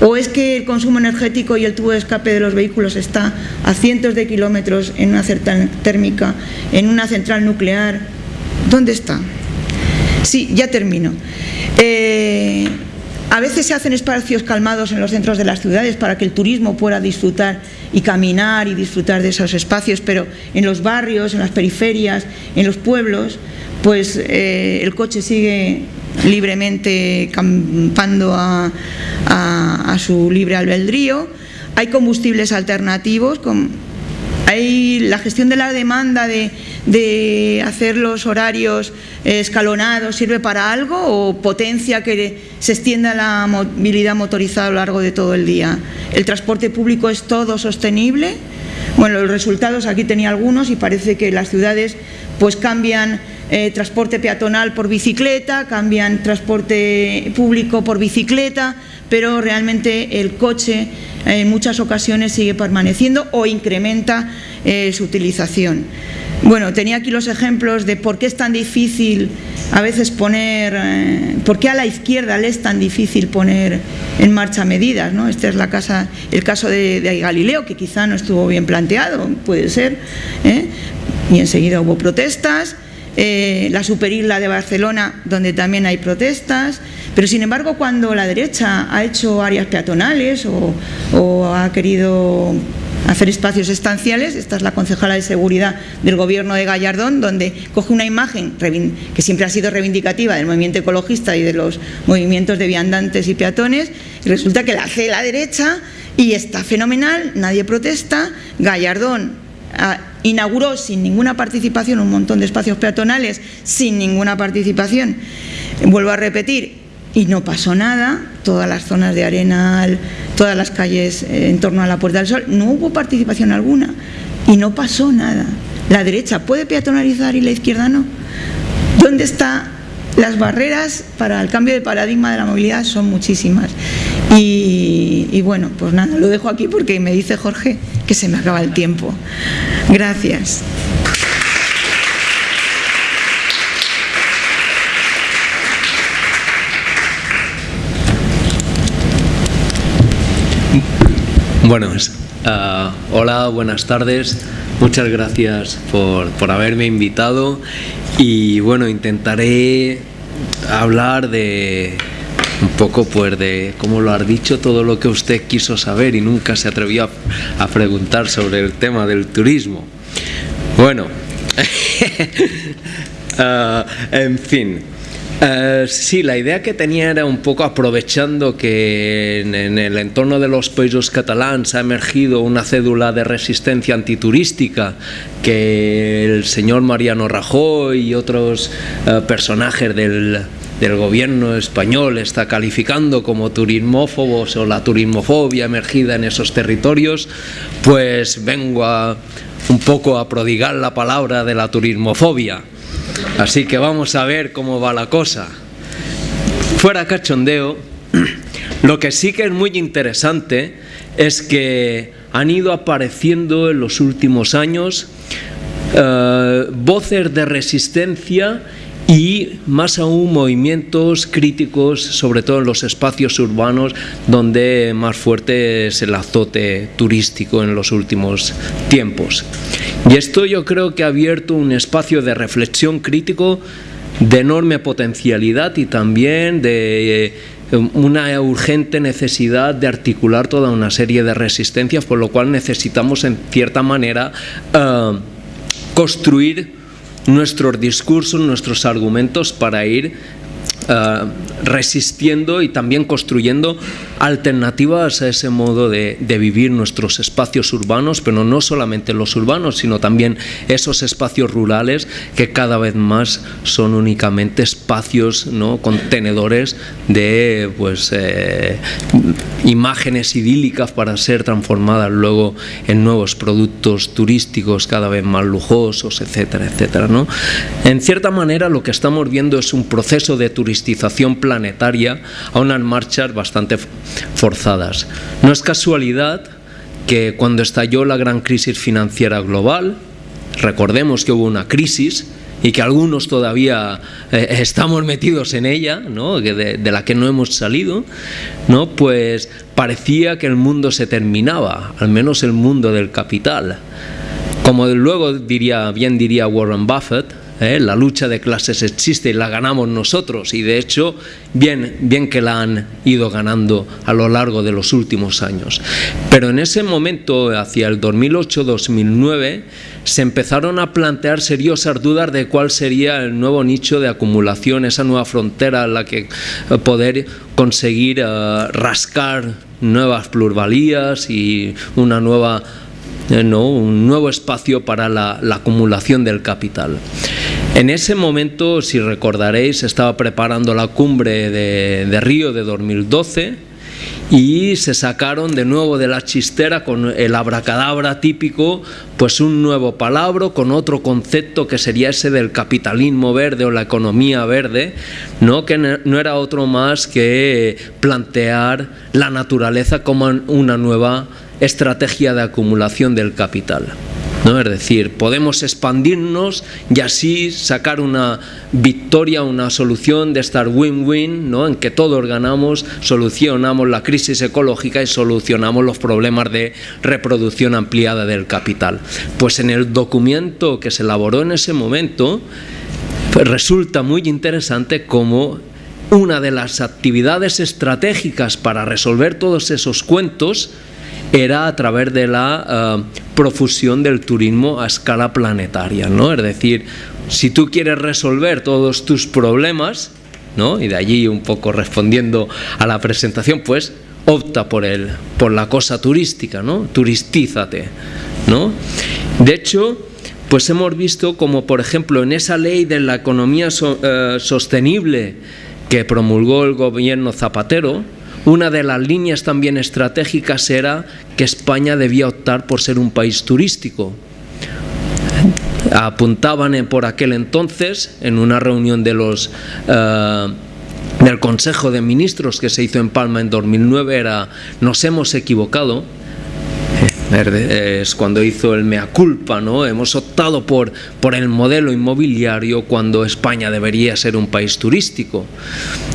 ¿O es que el consumo energético y el tubo de escape de los vehículos está a cientos de kilómetros en una central térmica, en una central nuclear? ¿Dónde está? Sí, ya termino. Eh, a veces se hacen espacios calmados en los centros de las ciudades para que el turismo pueda disfrutar y caminar y disfrutar de esos espacios, pero en los barrios, en las periferias, en los pueblos, pues eh, el coche sigue libremente campando a, su libre albedrío. Hay combustibles alternativos, hay la gestión de la demanda de, de hacer los horarios escalonados sirve para algo o potencia que se extienda la movilidad motorizada a lo largo de todo el día. ¿El transporte público es todo sostenible? Bueno, los resultados, aquí tenía algunos y parece que las ciudades pues cambian eh, transporte peatonal por bicicleta, cambian transporte público por bicicleta, pero realmente el coche en muchas ocasiones sigue permaneciendo o incrementa eh, su utilización. Bueno, tenía aquí los ejemplos de por qué es tan difícil a veces poner, eh, por qué a la izquierda le es tan difícil poner en marcha medidas, ¿no? Este es la casa, el caso de, Galileo, que quizá no estuvo bien planteado, puede ser, ¿eh? y enseguida hubo protestas, eh, la superisla de Barcelona, donde también hay protestas, pero sin embargo cuando la derecha ha hecho áreas peatonales o ha querido hacer espacios estanciales, esta es la concejala de seguridad del gobierno de Gallardón, donde coge una imagen que siempre ha sido reivindicativa del movimiento ecologista y de los movimientos de viandantes y peatones, y resulta que la hace la derecha y está fenomenal, nadie protesta, Gallardón ah, inauguró sin ninguna participación un montón de espacios peatonales, sin ninguna participación, vuelvo a repetir, y no pasó nada, todas las zonas de Arenal, todas las calles eh, en torno a la Puerta del Sol, no hubo participación alguna y no pasó nada. La derecha puede peatonalizar y la izquierda no. ¿Dónde están las barreras para el cambio de paradigma de la movilidad? Son muchísimas. Y, y bueno, pues nada, lo dejo aquí porque me dice Jorge que se me acaba el tiempo. Gracias. Bueno, uh, hola, buenas tardes. Muchas gracias por, por, haberme invitado y bueno, intentaré hablar de un poco pues de, como lo has dicho, todo lo que usted quiso saber y nunca se atrevió a, a preguntar sobre el tema del turismo. Bueno, uh, en fin, eh, sí, la idea que tenía era un poco aprovechando que en, el entorno de los países catalans ha emergido una cédula de resistencia antiturística que el señor Mariano Rajoy y otros eh, personajes del, del gobierno español está calificando como turismófobos o la turismofobia emergida en esos territorios, pues vengo a, un poco a prodigar la palabra de la turismofobia. Así que vamos a ver cómo va la cosa. Fuera cachondeo, lo que sí que es muy interesante es que han ido apareciendo en los últimos años eh, voces de resistencia y más aún movimientos críticos, sobre todo en los espacios urbanos donde más fuerte es el azote turístico en los últimos tiempos. Y esto yo creo que ha abierto un espacio de reflexión crítico de enorme potencialidad y también de eh, una urgente necesidad de articular toda una serie de resistencias, por lo cual necesitamos en cierta manera eh, construir nuestros discursos, nuestros argumentos para ir eh, resistiendo y también construyendo alternativas a ese modo de, vivir nuestros espacios urbanos, pero no solamente los urbanos, sino también esos espacios rurales que cada vez más son únicamente espacios, ¿no? contenedores de pues, eh, imágenes idílicas para ser transformadas luego en nuevos productos turísticos cada vez más lujosos, etcétera, etcétera. ¿no? En cierta manera lo que estamos viendo es un proceso de planetaria a unas marchas bastante forzadas. No es casualidad que cuando estalló la gran crisis financiera global, recordemos que hubo una crisis y que algunos todavía eh, estamos metidos en ella, ¿no? de, de, la que no hemos salido, ¿no? pues parecía que el mundo se terminaba, al menos el mundo del capital. Como luego diría, bien diría Warren Buffett, ¿eh? la lucha de clases existe y la ganamos nosotros y de hecho bien, bien que la han ido ganando a lo largo de los últimos años. Pero en ese momento, hacia el 2008-2009, se empezaron a plantear seriosas dudas de cuál sería el nuevo nicho de acumulación, esa nueva frontera en la que eh, poder conseguir eh, rascar nuevas pluralías y una nueva un nuevo espacio para la, acumulación del capital. En ese momento, si recordaréis, estaba preparando la cumbre de, Río de 2012 y se sacaron de nuevo de la chistera con el abracadabra típico, pues un nuevo palabra con otro concepto que sería ese del capitalismo verde o la economía verde, ¿no? que no era otro más que plantear la naturaleza como una nueva estrategia de acumulación del capital. ¿no? Es decir, podemos expandirnos y así sacar una victoria, una solución de estar win-win, ¿no? en que todos ganamos, solucionamos la crisis ecológica y solucionamos los problemas de reproducción ampliada del capital. Pues en el documento que se elaboró en ese momento, pues resulta muy interesante cómo una de las actividades estratégicas para resolver todos esos cuentos era a través de la eh, profusión del turismo a escala planetaria, ¿no? Es decir, si tú quieres resolver todos tus problemas, ¿no? Y de allí un poco respondiendo a la presentación, pues opta por el, por la cosa turística, ¿no? Turistízate, ¿no? De hecho, pues hemos visto como por ejemplo en esa ley de la economía eh, sostenible que promulgó el gobierno Zapatero, una de las líneas también estratégicas era que España debía optar por ser un país turístico. Apuntaban por aquel entonces, en una reunión de los, eh, del Consejo de Ministros que se hizo en Palma en 2009, era nos hemos equivocado, es cuando hizo el mea culpa, ¿no? Hemos optado por, por el modelo inmobiliario cuando España debería ser un país turístico.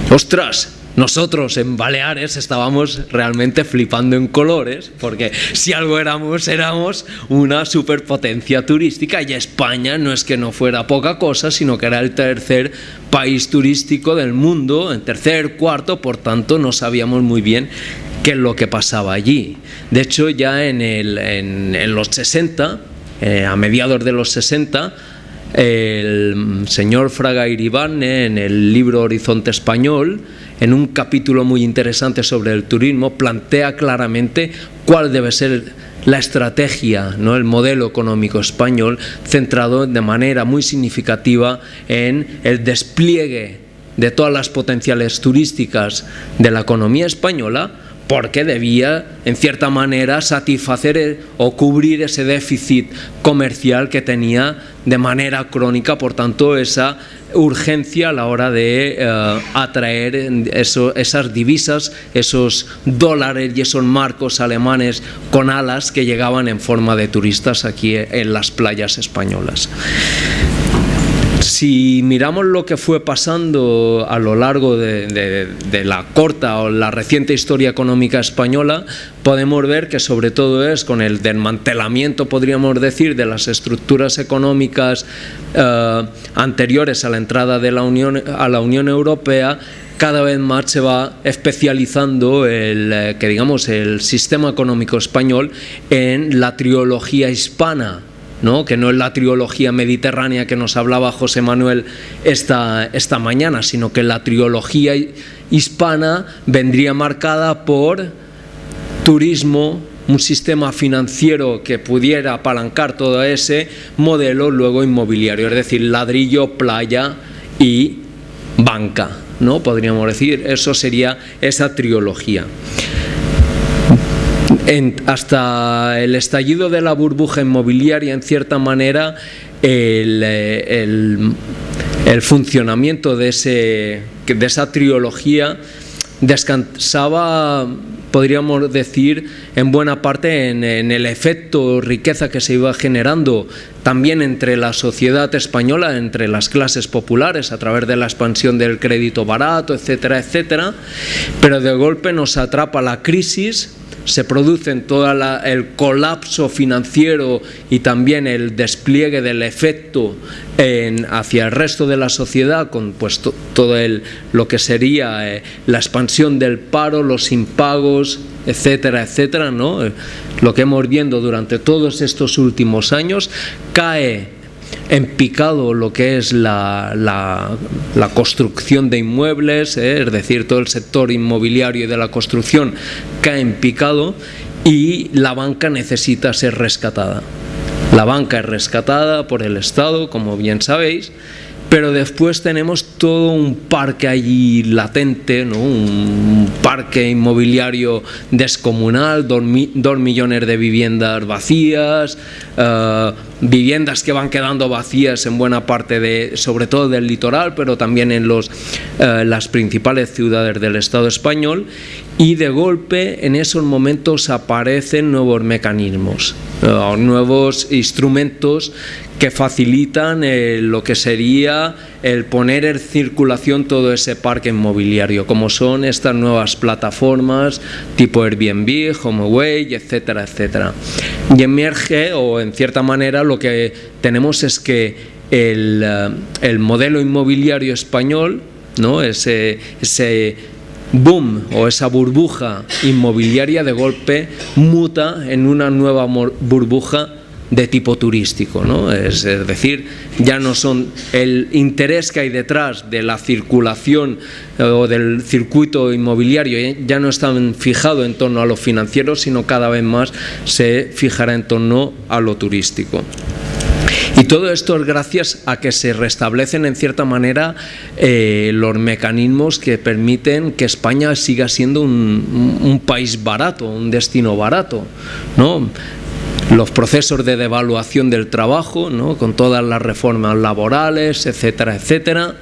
¡Ostras! Nosotros en Baleares estábamos realmente flipando en colores, porque si algo éramos, éramos una superpotencia turística y España no es que no fuera poca cosa, sino que era el tercer país turístico del mundo, en tercer, cuarto, por tanto no sabíamos muy bien qué es lo que pasaba allí. De hecho, ya en, el, en, los 60, eh, a mediados de los 60, el señor Fraga Iribane, en el libro Horizonte Español, en un capítulo muy interesante sobre el turismo, plantea claramente cuál debe ser la estrategia, ¿no? el modelo económico español, centrado de manera muy significativa en el despliegue de todas las potenciales turísticas de la economía española, porque debía, en cierta manera, satisfacer o cubrir ese déficit comercial que tenía de manera crónica, por tanto, esa urgencia a la hora de eh, atraer esas divisas, esos dólares y esos marcos alemanes con alas que llegaban en forma de turistas aquí en las playas españolas. Si miramos lo que fue pasando a lo largo de, la corta o la reciente historia económica española, podemos ver que sobre todo es con el desmantelamiento, podríamos decir, de las estructuras económicas eh, anteriores a la entrada de la Unión, a la Unión Europea, cada vez más se va especializando el, eh, que digamos, el sistema económico español en la trilogía hispana, que no es la trilogía mediterránea que nos hablaba José Manuel esta, esta mañana, sino que la trilogía hispana vendría marcada por turismo, un sistema financiero que pudiera apalancar todo ese modelo luego inmobiliario, es decir, ladrillo, playa y banca, ¿no? Podríamos decir, eso sería esa trilogía hasta el estallido de la burbuja inmobiliaria, en cierta manera, el, funcionamiento de, ese, de esa trilogía descansaba, podríamos decir, en buena parte en, en, el efecto riqueza que se iba generando también entre la sociedad española, entre las clases populares, a través de la expansión del crédito barato, etcétera, etcétera, pero de golpe nos atrapa la crisis se produce todo el colapso financiero y también el despliegue del efecto hacia el resto de la sociedad con pues, todo el, lo que sería eh, la expansión del paro, los impagos, etcétera, etcétera, ¿no? lo que hemos viendo durante todos estos últimos años, cae en picado lo que es la, la, construcción de inmuebles, ¿eh? es decir, todo el sector inmobiliario y de la construcción cae en picado y la banca necesita ser rescatada. La banca es rescatada por el Estado, como bien sabéis, pero después tenemos todo un parque allí latente, un parque inmobiliario descomunal, dos, millones de viviendas vacías, eh, viviendas que van quedando vacías en buena parte de, sobre todo del litoral, pero también en los, eh, las principales ciudades del Estado español y de golpe en esos momentos aparecen nuevos mecanismos, eh, nuevos instrumentos que facilitan eh, lo que sería el poner en circulación todo ese parque inmobiliario, como son estas nuevas plataformas tipo Airbnb, HomeAway, etcétera, etcétera. Y emerge, o en cierta manera, lo que tenemos es que el, eh, el modelo inmobiliario español, ¿no? ese, ese boom o esa burbuja inmobiliaria de golpe muta en una nueva burbuja de tipo turístico, ¿no? es, decir, ya no son el interés que hay detrás de la circulación eh, o del circuito inmobiliario, eh, ya no está fijado en torno a lo financiero, sino cada vez más se fijará en torno a lo turístico. Y todo esto es gracias a que se restablecen en cierta manera eh, los mecanismos que permiten que España siga siendo un, un país barato, un destino barato. ¿no? Los procesos de devaluación del trabajo, ¿no? con todas las reformas laborales, etcétera, etcétera.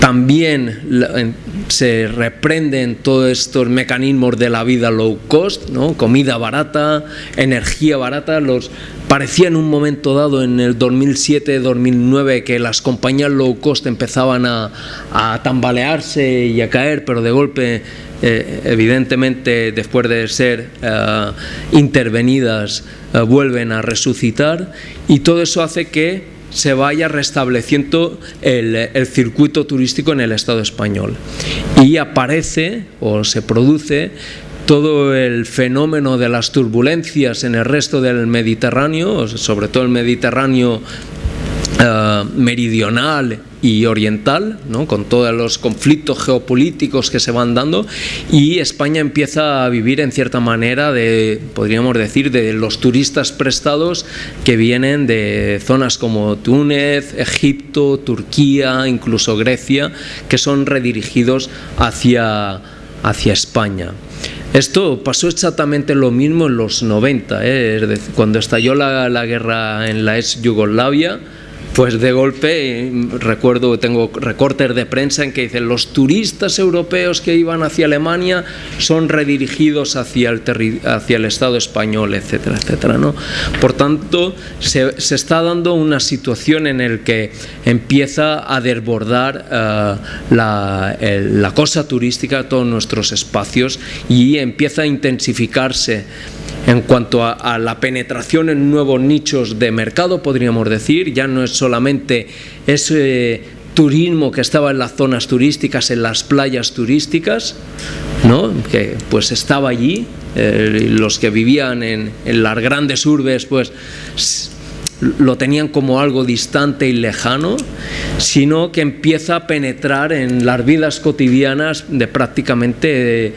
También se reprenden todos estos mecanismos de la vida low cost, ¿no? comida barata, energía barata. Los, parecía en un momento dado, en el 2007-2009, que las compañías low cost empezaban a, a tambalearse y a caer, pero de golpe eh, evidentemente después de ser eh, intervenidas eh, vuelven a resucitar y todo eso hace que se vaya restableciendo el, el, circuito turístico en el Estado español. Y aparece o se produce todo el fenómeno de las turbulencias en el resto del Mediterráneo, sobre todo el Mediterráneo eh, meridional y oriental, ¿no? con todos los conflictos geopolíticos que se van dando, y España empieza a vivir en cierta manera de, podríamos decir, de los turistas prestados que vienen de zonas como Túnez, Egipto, Turquía, incluso Grecia, que son redirigidos hacia, hacia España. Esto pasó exactamente lo mismo en los 90, ¿eh? cuando estalló la, la guerra en la ex Yugoslavia, pues de golpe, recuerdo, tengo recortes de prensa en que dicen los turistas europeos que iban hacia Alemania son redirigidos hacia el, hacia el Estado español, etcétera, etcétera. ¿no? Por tanto, se, está dando una situación en la que empieza a desbordar eh, la, la cosa turística, todos nuestros espacios y empieza a intensificarse en cuanto a, la penetración en nuevos nichos de mercado, podríamos decir, ya no es solamente ese turismo que estaba en las zonas turísticas, en las playas turísticas, ¿no? que pues estaba allí, eh, los que vivían en, en las grandes urbes, pues lo tenían como algo distante y lejano, sino que empieza a penetrar en las vidas cotidianas de prácticamente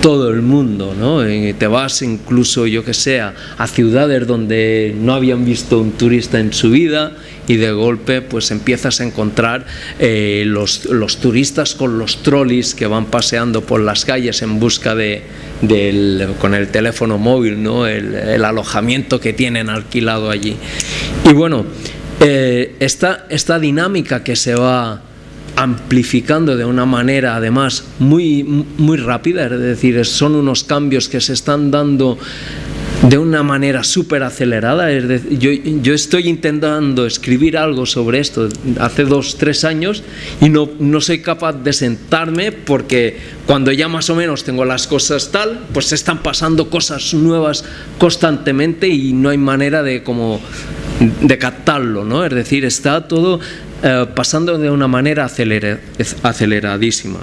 todo el mundo, ¿no? te vas incluso, yo que sé, a, ciudades donde no habían visto un turista en su vida y de golpe pues empiezas a encontrar eh, los, los, turistas con los trolleys que van paseando por las calles en busca de, del, con el teléfono móvil, ¿no? El, el, alojamiento que tienen alquilado allí. Y bueno, eh, esta, esta dinámica que se va amplificando de una manera además muy, muy rápida, es decir, son unos cambios que se están dando de una manera súper acelerada. yo, estoy intentando escribir algo sobre esto hace dos, tres años y no, no soy capaz de sentarme porque cuando ya más o menos tengo las cosas tal, pues se están pasando cosas nuevas constantemente y no hay manera de como de captarlo, ¿no? Es decir, está todo eh, pasando de una manera aceleradísima.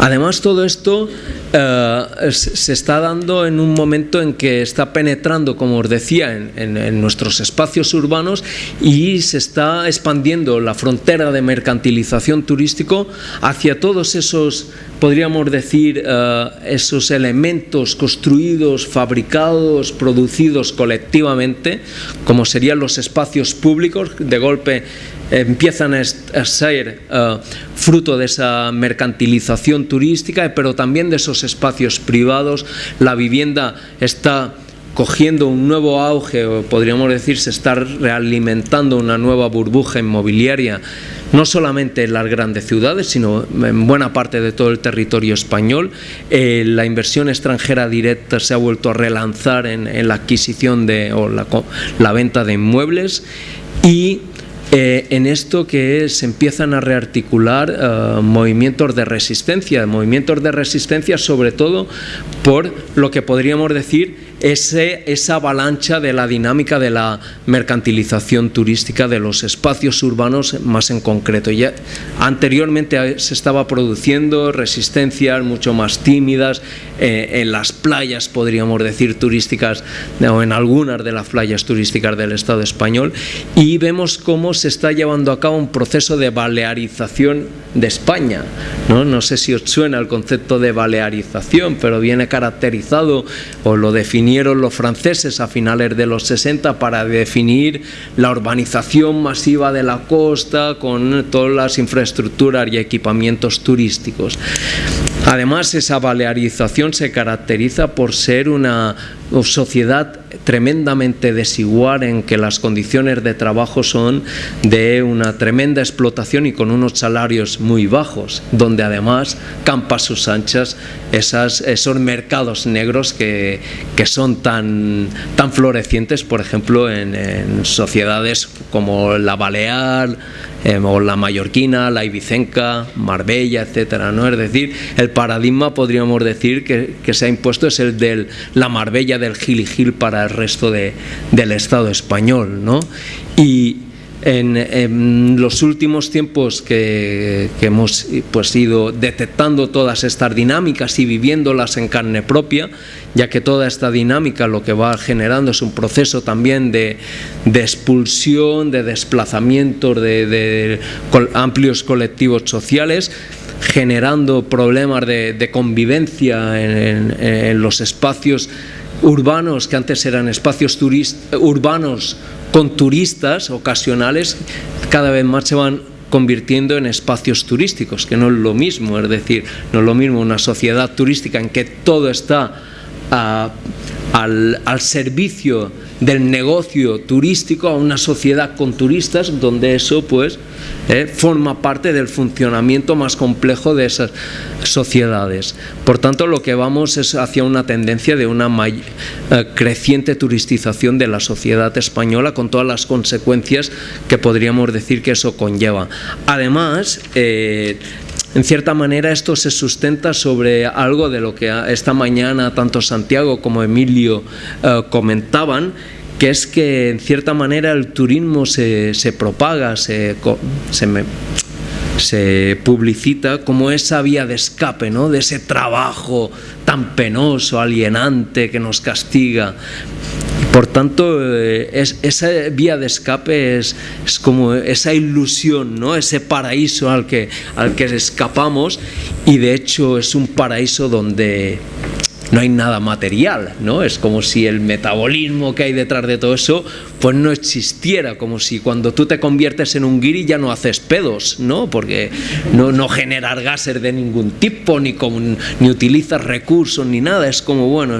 Además, todo esto eh, se está dando en un momento en que está penetrando, como os decía, en, nuestros espacios urbanos y se está expandiendo la frontera de mercantilización turístico hacia todos esos, podríamos decir, eh, esos elementos construidos, fabricados, producidos colectivamente, como serían los espacios públicos, de golpe empiezan a ser eh, fruto de esa mercantilización turística, pero también de esos espacios privados. La vivienda está cogiendo un nuevo auge, o podríamos decir, se está realimentando una nueva burbuja inmobiliaria, no solamente en las grandes ciudades, sino en buena parte de todo el territorio español. Eh, la inversión extranjera directa se ha vuelto a relanzar en, la adquisición de, o la, la venta de inmuebles y eh, en esto que se empiezan a rearticular eh, movimientos de resistencia, movimientos de resistencia sobre todo por lo que podríamos decir ese, esa avalancha de la dinámica de la mercantilización turística de los espacios urbanos más en concreto. Ya anteriormente se estaba produciendo resistencias mucho más tímidas eh, en las playas, podríamos decir, turísticas, o en algunas de las playas turísticas del Estado español, y vemos cómo se está llevando a cabo un proceso de balearización de España. No, no sé si os suena el concepto de balearización, pero viene caracterizado o lo definió los franceses a finales de los 60 para definir la urbanización masiva de la costa con todas las infraestructuras y equipamientos turísticos. Además, esa balearización se caracteriza por ser una sociedad tremendamente desigual en que las condiciones de trabajo son de una tremenda explotación y con unos salarios muy bajos, donde además campa sus anchas esas, esos mercados negros que, que son tan, tan florecientes, por ejemplo, en, en sociedades como la Balear, o la mallorquina, la ibicenca, Marbella, etcétera, ¿no? Es decir, el paradigma podríamos decir que, que se ha impuesto es el de la Marbella del Gil y Gil para el resto de, del Estado español, ¿no? Y, en, los últimos tiempos que, hemos pues, ido detectando todas estas dinámicas y viviéndolas en carne propia, ya que toda esta dinámica lo que va generando es un proceso también de, expulsión, de desplazamiento de, amplios colectivos sociales, generando problemas de, convivencia en, los espacios urbanos que antes eran espacios urbanos con turistas ocasionales, cada vez más se van convirtiendo en espacios turísticos, que no es lo mismo, es decir, no es lo mismo una sociedad turística en que todo está al, al servicio del negocio turístico a una sociedad con turistas donde eso pues eh, forma parte del funcionamiento más complejo de esas sociedades. Por tanto, lo que vamos es hacia una tendencia de una eh, creciente turistización de la sociedad española con todas las consecuencias que podríamos decir que eso conlleva. Además, eh, en cierta manera esto se sustenta sobre algo de lo que esta mañana tanto Santiago como Emilio eh, comentaban, que es que en cierta manera el turismo se, propaga, se, se, publicita como esa vía de escape, ¿no? de ese trabajo tan penoso, alienante que nos castiga. Por tanto, eh, esa vía de escape es, como esa ilusión, ¿no? ese paraíso al que, al que escapamos y de hecho es un paraíso donde no hay nada material, ¿no? Es como si el metabolismo que hay detrás de todo eso pues no existiera, como si cuando tú te conviertes en un guiri ya no haces pedos, ¿no? Porque no, no generas gases de ningún tipo, ni, ni utilizas recursos, ni nada, es como, bueno,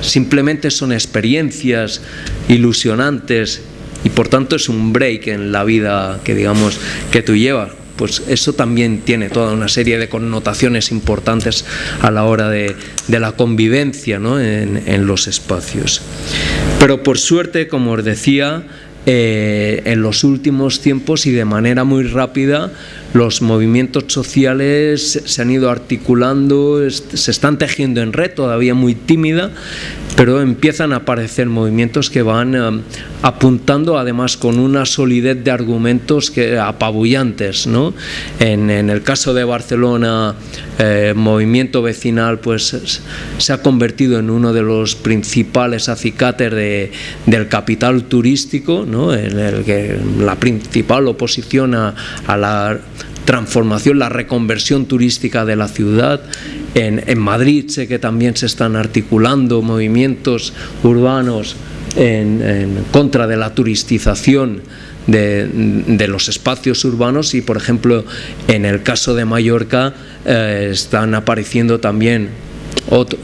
simplemente son experiencias ilusionantes y por tanto es un break en la vida que digamos que tú llevas pues eso también tiene toda una serie de connotaciones importantes a la hora de, la convivencia en, los espacios. Pero por suerte, como os decía, eh, en los últimos tiempos y de manera muy rápida los movimientos sociales se han ido articulando, se están tejiendo en red, todavía muy tímida, pero empiezan a aparecer movimientos que van apuntando además con una solidez de argumentos que apabullantes. ¿no? En, el caso de Barcelona, eh, movimiento vecinal pues se ha convertido en uno de los principales acicates de, del capital turístico, ¿no? en el que la principal oposición a, la transformación, la reconversión turística de la ciudad. En, Madrid sé que también se están articulando movimientos urbanos en, contra de la turistización de, los espacios urbanos y por ejemplo en el caso de Mallorca eh, están apareciendo también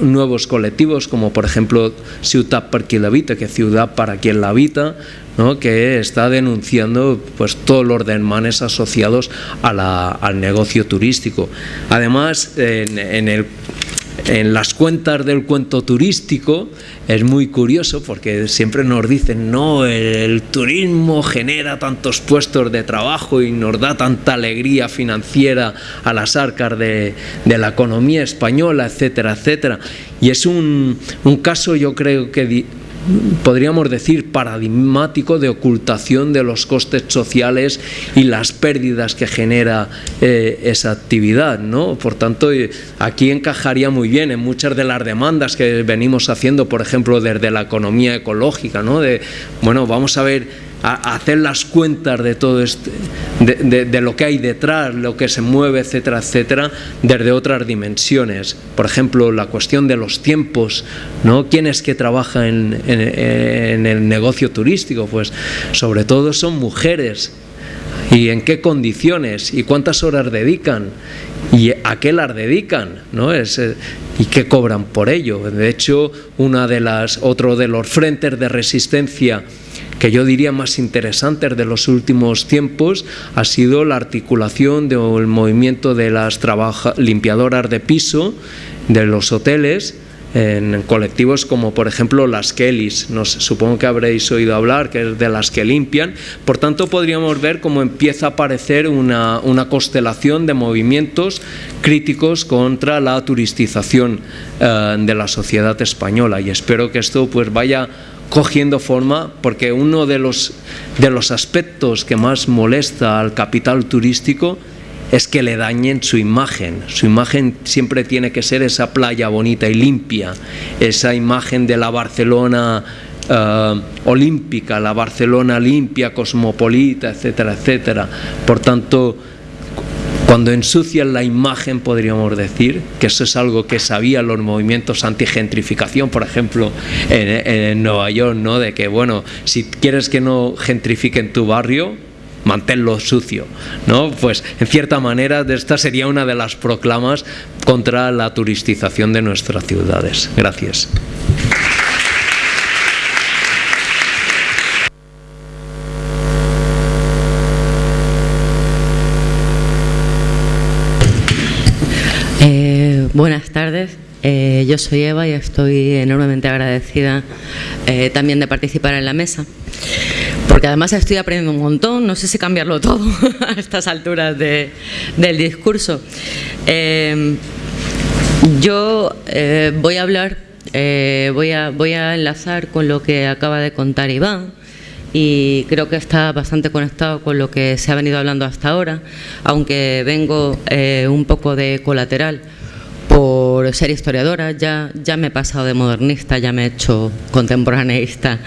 nuevos colectivos como por ejemplo Ciudad para quien la habita, que Ciudad para quien la habita, ¿no? que está denunciando pues todos los desmanes asociados al negocio turístico. Además, en el en las cuentas del cuento turístico es muy curioso porque siempre nos dicen, no, el, turismo genera tantos puestos de trabajo y nos da tanta alegría financiera a las arcas de, de la economía española, etcétera, etcétera. Y es un, un caso, yo creo que podríamos decir, paradigmático de ocultación de los costes sociales y las pérdidas que genera eh, esa actividad. ¿no? Por tanto, eh, aquí encajaría muy bien en muchas de las demandas que venimos haciendo, por ejemplo, desde la economía ecológica, ¿no? de, bueno, vamos a ver hacer las cuentas de todo este, de, lo que hay detrás, lo que se mueve, etcétera, etcétera, desde otras dimensiones. Por ejemplo, la cuestión de los tiempos, ¿no? ¿Quién es que trabaja en, en el negocio turístico? Pues sobre todo son mujeres. ¿Y en qué condiciones? ¿Y cuántas horas dedican? ¿Y a qué las dedican? ¿no? Es, eh, ¿Y qué cobran por ello? De hecho, una de las, otro de los frentes de resistencia que yo diría más interesantes de los últimos tiempos ha sido la articulación del movimiento de las limpiadoras de piso de los hoteles en colectivos como por ejemplo las Kellys, nos, supongo que habréis oído hablar, que es de las que limpian, por tanto podríamos ver cómo empieza a aparecer una, una constelación de movimientos críticos contra la turistización eh, de la sociedad española. Y espero que esto pues vaya cogiendo forma porque uno de los, de los aspectos que más molesta al capital turístico es que le dañen su imagen. Su imagen siempre tiene que ser esa playa bonita y limpia, esa imagen de la Barcelona eh, olímpica, la Barcelona limpia, cosmopolita, etcétera, etcétera. Por tanto, cuando ensucian la imagen, podríamos decir, que eso es algo que sabían los movimientos anti-gentrificación, por ejemplo, en, Nueva York, ¿no? de que, bueno, si quieres que no gentrifiquen tu barrio, manténlo sucio, ¿no? Pues en cierta manera esta sería una de las proclamas contra la turistización de nuestras ciudades. Gracias. Buenas tardes, eh, yo soy Eva y estoy enormemente agradecida eh, también de participar en la mesa, porque además estoy aprendiendo un montón, no sé si cambiarlo todo a estas alturas del discurso. Eh, yo voy a hablar, voy, a, voy a enlazar con lo que acaba de contar Iván, y creo que está bastante conectado con lo que se ha venido hablando hasta ahora, aunque vengo un poco de colateral por ser historiadora, ya, ya me he pasado de modernista, ya me he hecho contemporaneista,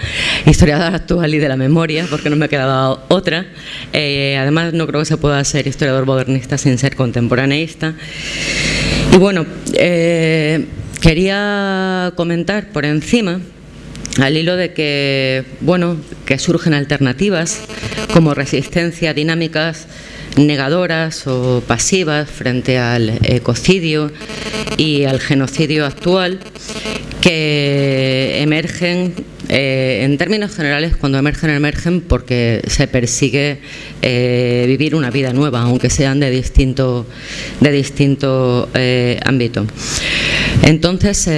historiadora actual y de la memoria, porque no me ha quedado otra. Eh, además, no creo que se pueda ser historiador modernista sin ser contemporaneista. Y bueno, eh, quería comentar por encima al hilo de que, bueno, que surgen alternativas como resistencia dinámicas negadoras o pasivas frente al ecocidio y al genocidio actual que emergen eh, en términos generales cuando emergen emergen porque se persigue eh, vivir una vida nueva aunque sean de distinto de distinto eh, ámbito. Entonces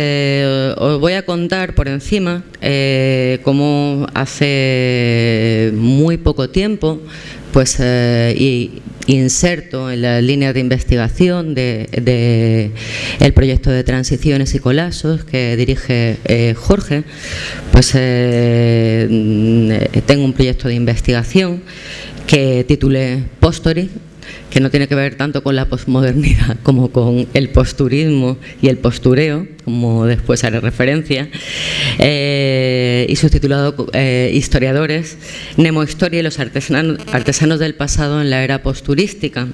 os voy a contar por encima cómo hace muy poco tiempo pues y inserto en la línea de investigación de, el proyecto de transiciones y colapsos que dirige eh, Jorge, pues eh, tengo un proyecto de investigación que titulé Postory, que no tiene que ver tanto con la posmodernidad como con el posturismo y el postureo, como después haré referencia, eh, y subtitulado eh, Historiadores, Nemo Historia y los artesanos, artesanos del pasado en la era posturística.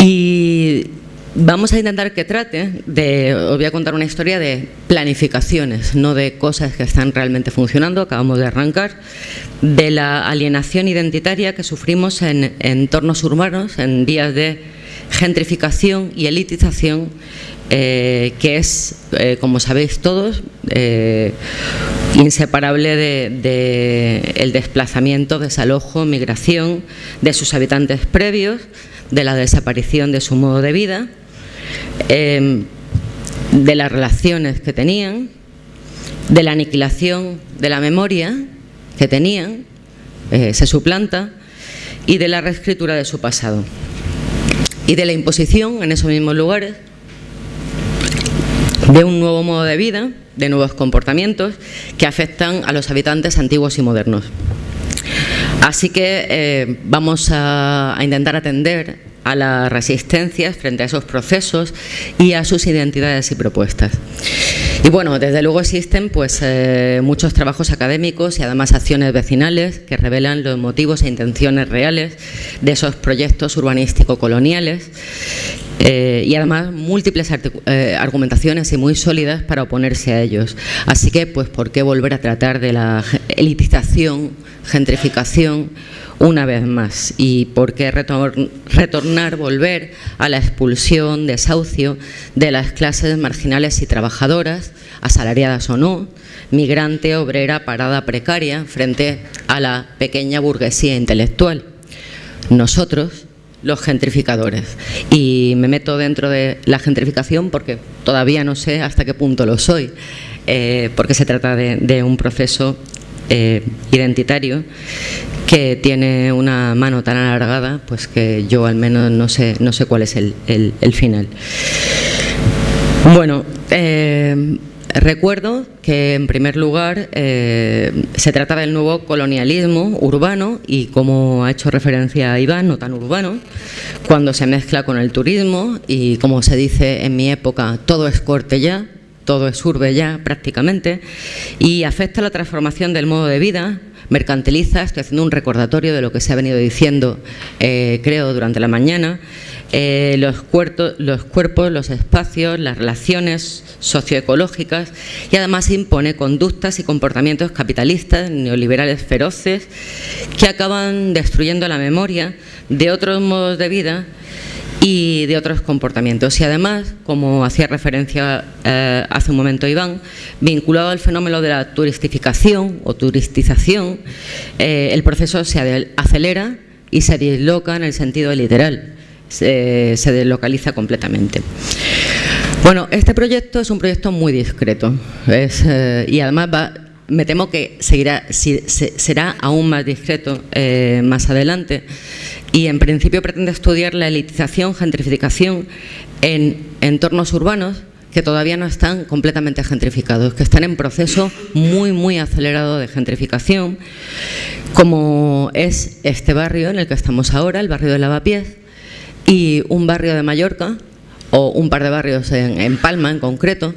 Y Vamos a intentar que trate de, os voy a contar una historia de planificaciones, no de cosas que están realmente funcionando, acabamos de arrancar, de la alienación identitaria que sufrimos en entornos urbanos, en días de gentrificación y elitización, eh, que es, eh, como sabéis todos, eh, inseparable del de, el desplazamiento, desalojo, migración de sus habitantes previos, de la desaparición de su modo de vida Em, de las relaciones que tenían, de la aniquilación de la memoria que tenían, eh, se suplanta, y de la reescritura de su pasado. Y de la imposición en esos mismos lugares de un nuevo modo de vida, de nuevos comportamientos que afectan a los habitantes antiguos y modernos. Así que eh, vamos a intentar atender a las resistencias frente a esos procesos y a sus identidades y propuestas. Y bueno, desde luego existen pues, eh, muchos trabajos académicos y además acciones vecinales que revelan los motivos e intenciones reales de esos proyectos urbanístico-coloniales eh, y además múltiples eh, argumentaciones y muy sólidas para oponerse a ellos. Así que, pues, ¿por qué volver a tratar de la elitización, gentrificación una vez más. ¿Y por qué retornar, volver a la expulsión, desahucio de las clases marginales y trabajadoras, asalariadas o no, migrante, obrera, parada precaria, frente a la pequeña burguesía intelectual? Nosotros, los gentrificadores. Y me meto dentro de la gentrificación porque todavía no sé hasta qué punto lo soy, eh, porque se trata de un proceso eh, identitario que tiene una mano tan alargada pues que yo al menos no sé, no sé cuál es el, final. Bueno, eh, recuerdo que en primer lugar eh, se trata del nuevo colonialismo urbano y como ha hecho referencia Iván, no tan urbano, cuando se mezcla con el turismo y como se dice en mi época, todo es corte ya, todo es urbe ya prácticamente, y afecta la transformación del modo de vida, mercantiliza, estoy haciendo un recordatorio de lo que se ha venido diciendo, eh, creo, durante la mañana, eh, los, cuerpos, los cuerpos, los espacios, las relaciones socioecológicas y además impone conductas y comportamientos capitalistas, neoliberales feroces, que acaban destruyendo la memoria de otros modos de vida y de otros comportamientos. Y además, como hacía referencia eh, hace un momento Iván, vinculado al fenómeno de la turistificación o turistización, eh, el proceso se acelera y se disloca en el sentido literal, se, deslocaliza completamente. Bueno, este proyecto es un proyecto muy discreto eh, y además va, me temo que seguirá, será aún más discreto más adelante y en principio pretende estudiar la elitización, gentrificación en entornos urbanos que todavía no están completamente gentrificados, que están en proceso muy, muy acelerado de gentrificación, como es este barrio en el que estamos ahora, el barrio de Lavapiés, y un barrio de Mallorca, o un par de barrios en Palma en concreto,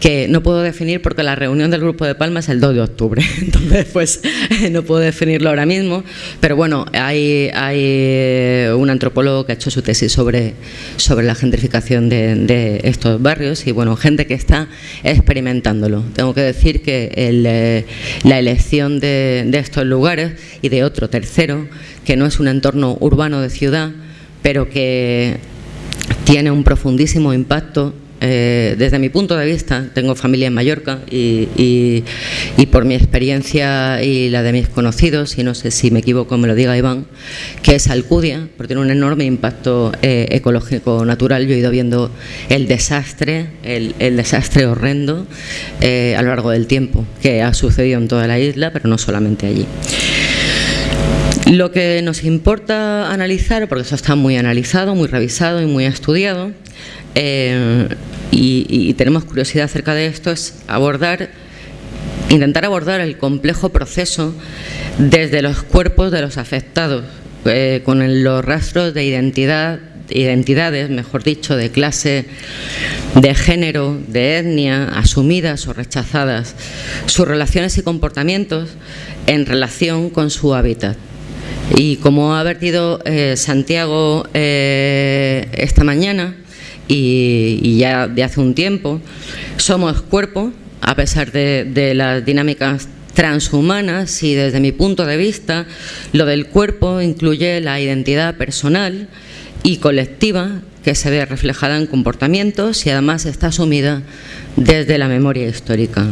que no puedo definir porque la reunión del Grupo de Palma es el 2 de octubre, entonces pues no puedo definirlo ahora mismo, pero bueno, hay, hay eh, un antropólogo que ha hecho su tesis sobre, sobre la gentrificación de, estos barrios y bueno, gente que está experimentándolo. Tengo que decir que eh, la elección de, de estos lugares y de otro tercero, que no es un entorno urbano de ciudad, pero que tiene un profundísimo impacto eh, desde mi punto de vista, tengo familia en Mallorca y, por mi experiencia y la de mis conocidos, y no sé si me equivoco, me lo diga Iván, que es Alcudia, porque tiene un enorme impacto eh, ecológico natural. Yo he ido viendo el desastre, el, desastre horrendo eh, a lo largo del tiempo que ha sucedido en toda la isla, pero no solamente allí. Lo que nos importa analizar, porque eso está muy analizado, muy revisado y muy estudiado, eh, y, tenemos curiosidad acerca de esto, es abordar, intentar abordar el complejo proceso desde los cuerpos de los afectados, eh, con los rastros de identidad identidades, mejor dicho, de clase, de género, de etnia, asumidas o rechazadas, sus relaciones y comportamientos en relación con su hábitat. Y como ha vertido eh, Santiago esta mañana y, ya de hace un tiempo, somos cuerpo, a pesar de, las dinámicas transhumanas y desde mi punto de vista lo del cuerpo incluye la identidad personal y colectiva que se ve reflejada en comportamientos y además está asumida desde la memoria histórica.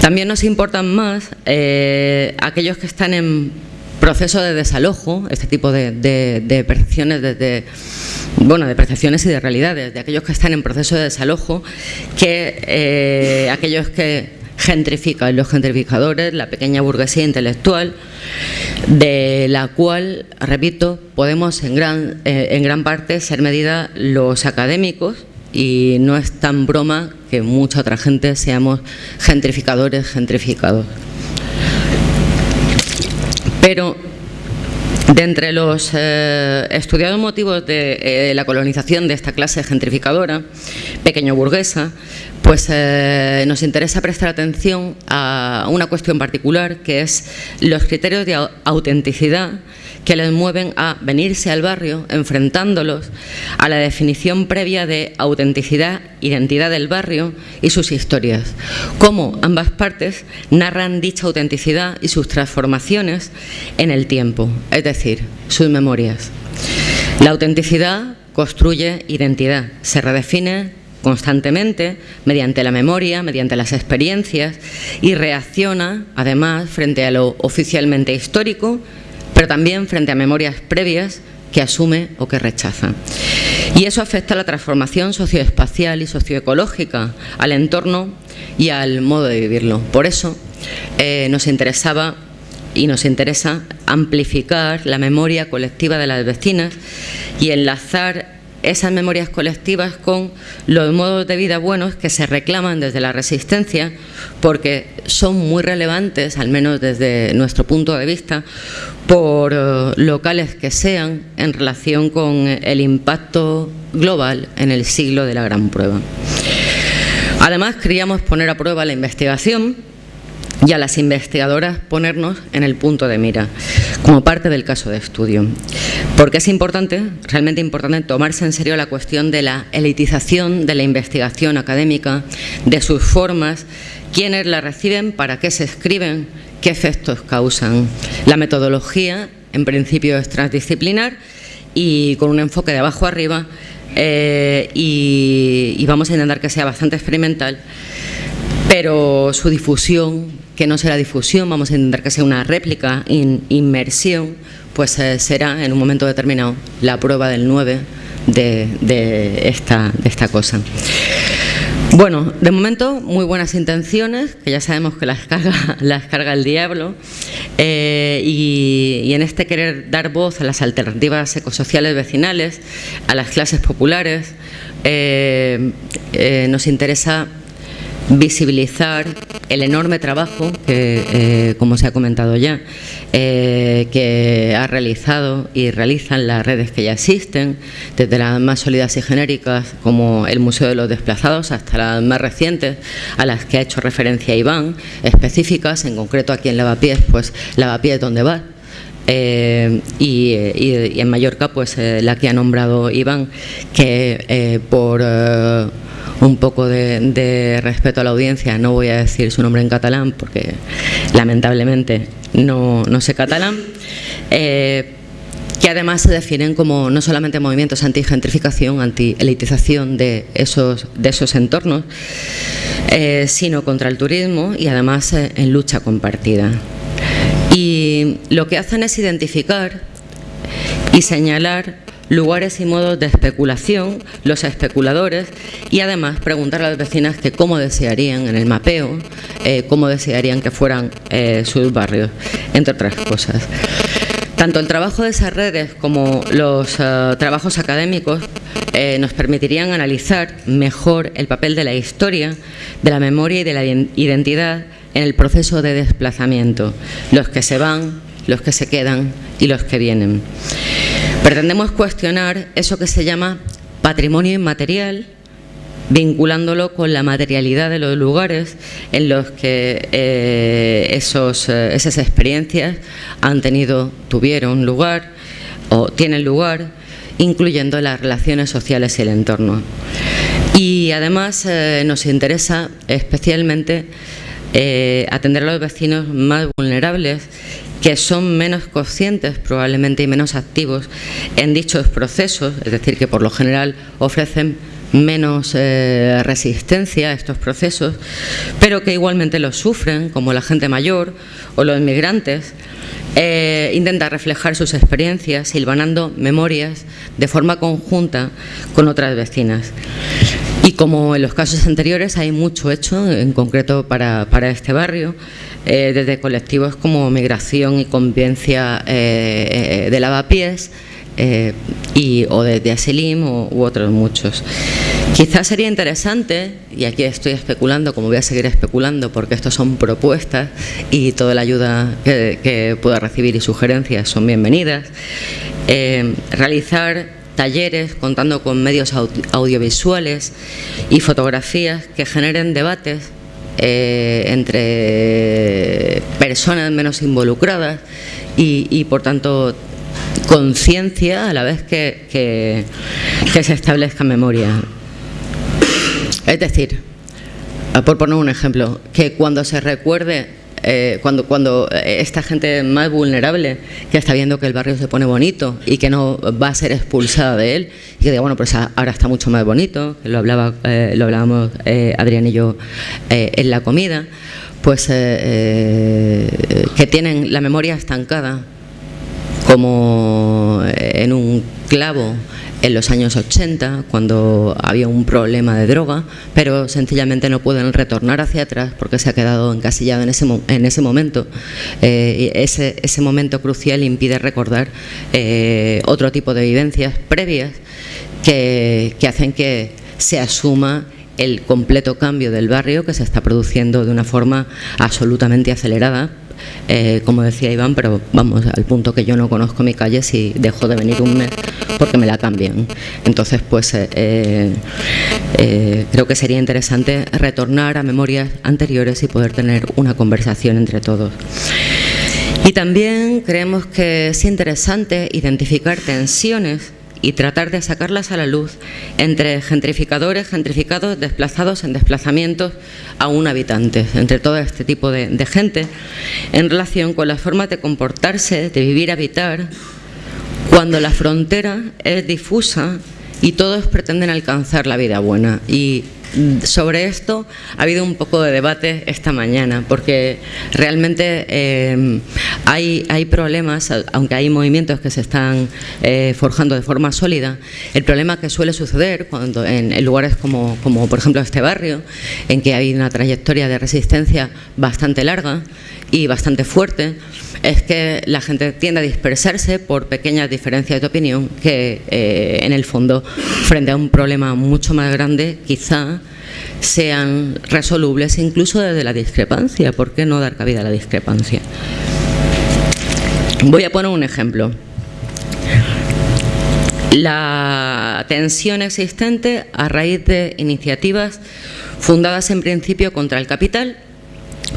También nos importan más eh, aquellos que están en proceso de desalojo, este tipo de, percepciones de, bueno, de percepciones y de realidades, de aquellos que están en proceso de desalojo, que eh, aquellos que gentrifican, los gentrificadores, la pequeña burguesía intelectual, de la cual, repito, podemos en gran, eh, en gran parte ser medida los académicos y no es tan broma que mucha otra gente seamos gentrificadores, gentrificados. Pero de entre los eh, estudiados motivos de eh, la colonización de esta clase gentrificadora, pequeño burguesa, pues eh, nos interesa prestar atención a una cuestión particular que es los criterios de autenticidad que les mueven a venirse al barrio, enfrentándolos a la definición previa de autenticidad, identidad del barrio y sus historias. Cómo ambas partes narran dicha autenticidad y sus transformaciones en el tiempo, es decir, sus memorias. La autenticidad construye identidad, se redefine constantemente mediante la memoria, mediante las experiencias y reacciona además frente a lo oficialmente histórico pero también frente a memorias previas que asume o que rechaza. Y eso afecta a la transformación socioespacial y socioecológica, al entorno y al modo de vivirlo. Por eso eh, nos interesaba y nos interesa amplificar la memoria colectiva de las vecinas y enlazar esas memorias colectivas con los modos de vida buenos que se reclaman desde la resistencia porque son muy relevantes, al menos desde nuestro punto de vista, por eh, locales que sean en relación con el impacto global en el siglo de la gran prueba. Además, queríamos poner a prueba la investigación y a las investigadoras ponernos en el punto de mira, como parte del caso de estudio. Porque es importante, realmente importante, tomarse en serio la cuestión de la elitización de la investigación académica, de sus formas, quiénes la reciben, para qué se escriben, qué efectos causan. La metodología, en principio, es transdisciplinar y con un enfoque de abajo arriba eh, y, y vamos a intentar que sea bastante experimental, pero su difusión que no será difusión, vamos a intentar que sea una réplica, in, inmersión, pues eh, será en un momento determinado la prueba del 9 de, esta, de esta cosa. Bueno, de momento muy buenas intenciones, que ya sabemos que las carga, las carga el diablo, eh, y, en este querer dar voz a las alternativas ecosociales vecinales, a las clases populares, eh, nos interesa visibilizar el enorme trabajo que, eh, como se ha comentado ya, eh, que ha realizado y realizan las redes que ya existen, desde las más sólidas y genéricas como el Museo de los Desplazados hasta las más recientes a las que ha hecho referencia Iván, específicas, en concreto aquí en Lavapiés, pues Lavapiés donde va, eh, y, en Mallorca pues la que ha nombrado Iván que por un poco de, respeto a la audiencia, no voy a decir su nombre en catalán porque lamentablemente no, sé catalán, eh, que además se definen como no solamente movimientos anti-gentrificación, anti-elitización de esos, de esos entornos, eh, sino contra el turismo y además eh, en lucha compartida. Y lo que hacen es identificar y señalar lugares y modos de especulación, los especuladores y además preguntar a las vecinas que cómo desearían en el mapeo, eh, cómo desearían que fueran eh, sus barrios, entre otras cosas. Tanto el trabajo de esas redes como los uh, trabajos académicos eh, nos permitirían analizar mejor el papel de la historia, de la memoria y de la identidad en el proceso de desplazamiento, los que se van, los que se quedan y los que vienen. Pretendemos cuestionar eso que se llama patrimonio inmaterial, vinculándolo con la materialidad de los lugares en los que eh, esos, eh, esas experiencias han tenido, tuvieron lugar o tienen lugar, incluyendo las relaciones sociales y el entorno. Y además eh, nos interesa especialmente atender a los vecinos más vulnerables que son menos conscientes probablemente y menos activos en dichos procesos, es decir, que por lo general ofrecen menos eh, resistencia a estos procesos, pero que igualmente los sufren, como la gente mayor o los inmigrantes, eh, intenta reflejar sus experiencias silvanando memorias de forma conjunta con otras vecinas. Y como en los casos anteriores hay mucho hecho, en concreto para, este barrio, eh, desde colectivos como Migración y Convivencia de Lavapiés, eh, y, o de, de Asilim u otros muchos. Quizás sería interesante, y aquí estoy especulando, como voy a seguir especulando, porque estos son propuestas y toda la ayuda que, pueda recibir y sugerencias son bienvenidas, eh, realizar talleres contando con medios audiovisuales y fotografías que generen debates eh, entre personas menos involucradas y, por tanto conciencia a la vez que, que, se establezca memoria. Es decir, por poner un ejemplo, que cuando se recuerde eh, cuando, cuando esta gente más vulnerable que está viendo que el barrio se pone bonito y que no va a ser expulsada de él y que diga, bueno, pues ahora está mucho más bonito, lo, hablaba, eh, lo hablábamos eh, Adrián y yo en la comida, pues que tienen la memoria estancada como en un clavo en los años 80, cuando había un problema de droga, pero sencillamente no pueden retornar hacia atrás porque se ha quedado encasillado en ese, en ese momento. Eh, ese, momento crucial impide recordar eh, otro tipo de vivencias previas que hacen que se asuma el completo cambio del barrio que se está produciendo de una forma absolutamente acelerada eh, como decía Iván, pero vamos, al punto que yo no conozco mi calle si dejo de venir un mes porque me la cambian. Entonces, pues eh, eh, creo que sería interesante retornar a memorias anteriores y poder tener una conversación entre todos. Y también creemos que es interesante identificar tensiones y tratar de sacarlas a la luz entre gentrificadores, gentrificados, desplazados en desplazamientos aún habitantes, entre todo este tipo de, gente, en relación con las formas de comportarse, de vivir, habitar, cuando la frontera es difusa y todos pretenden alcanzar la vida buena. Sobre esto. Ha habido un poco de debate esta mañana, porque realmente eh, hay, hay, problemas, aunque hay movimientos que se están eh, forjando de forma sólida, el problema que suele suceder cuando en, lugares como, como, por ejemplo, este barrio, en que hay una trayectoria de resistencia bastante larga y bastante fuerte, es que la gente tiende a dispersarse por pequeñas diferencias de opinión que eh, en el fondo, frente a un problema mucho más grande, quizá sean resolubles incluso desde la discrepancia. ¿Por qué no dar cabida a la discrepancia? Voy a poner un ejemplo. La tensión existente a raíz de iniciativas fundadas en principio contra el capital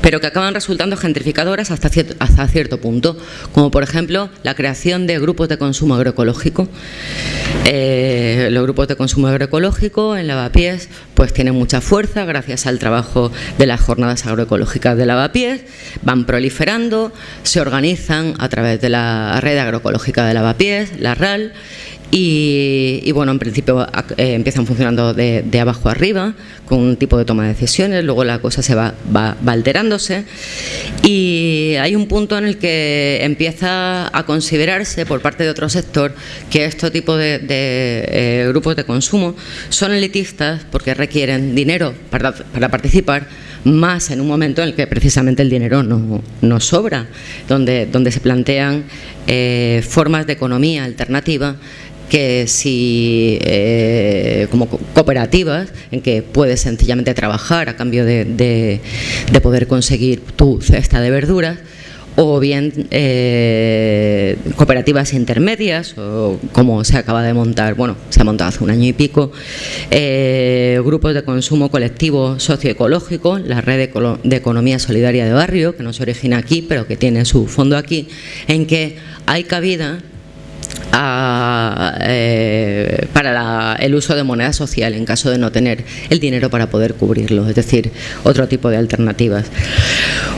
pero que acaban resultando gentrificadoras hasta cierto, hasta cierto punto, como por ejemplo la creación de grupos de consumo agroecológico. Eh, los grupos de consumo agroecológico en Lavapiés pues tienen mucha fuerza gracias al trabajo de las jornadas agroecológicas de Lavapiés, van proliferando, se organizan a través de la red agroecológica de Lavapiés, la RAL, y, bueno, en principio eh, empiezan funcionando de, abajo arriba, con un tipo de toma de decisiones, luego la cosa se va, va, alterándose. Y hay un punto en el que empieza a considerarse por parte de otro sector que este tipo de, eh, grupos de consumo son elitistas porque requieren dinero para participar más en un momento en el que precisamente el dinero no, no sobra, donde, donde se plantean eh, formas de economía alternativa que si eh, como cooperativas en que puedes sencillamente trabajar a cambio de, de, poder conseguir tu cesta de verduras o bien eh, cooperativas intermedias, o como se acaba de montar, bueno, se ha montado hace un año y pico, eh, grupos de consumo colectivo socioecológico, la red de, economía solidaria de barrio, que no se origina aquí, pero que tiene su fondo aquí, en que hay cabida eh, para el uso de moneda social en caso de no tener el dinero para poder cubrirlo, es decir, otro tipo de alternativas.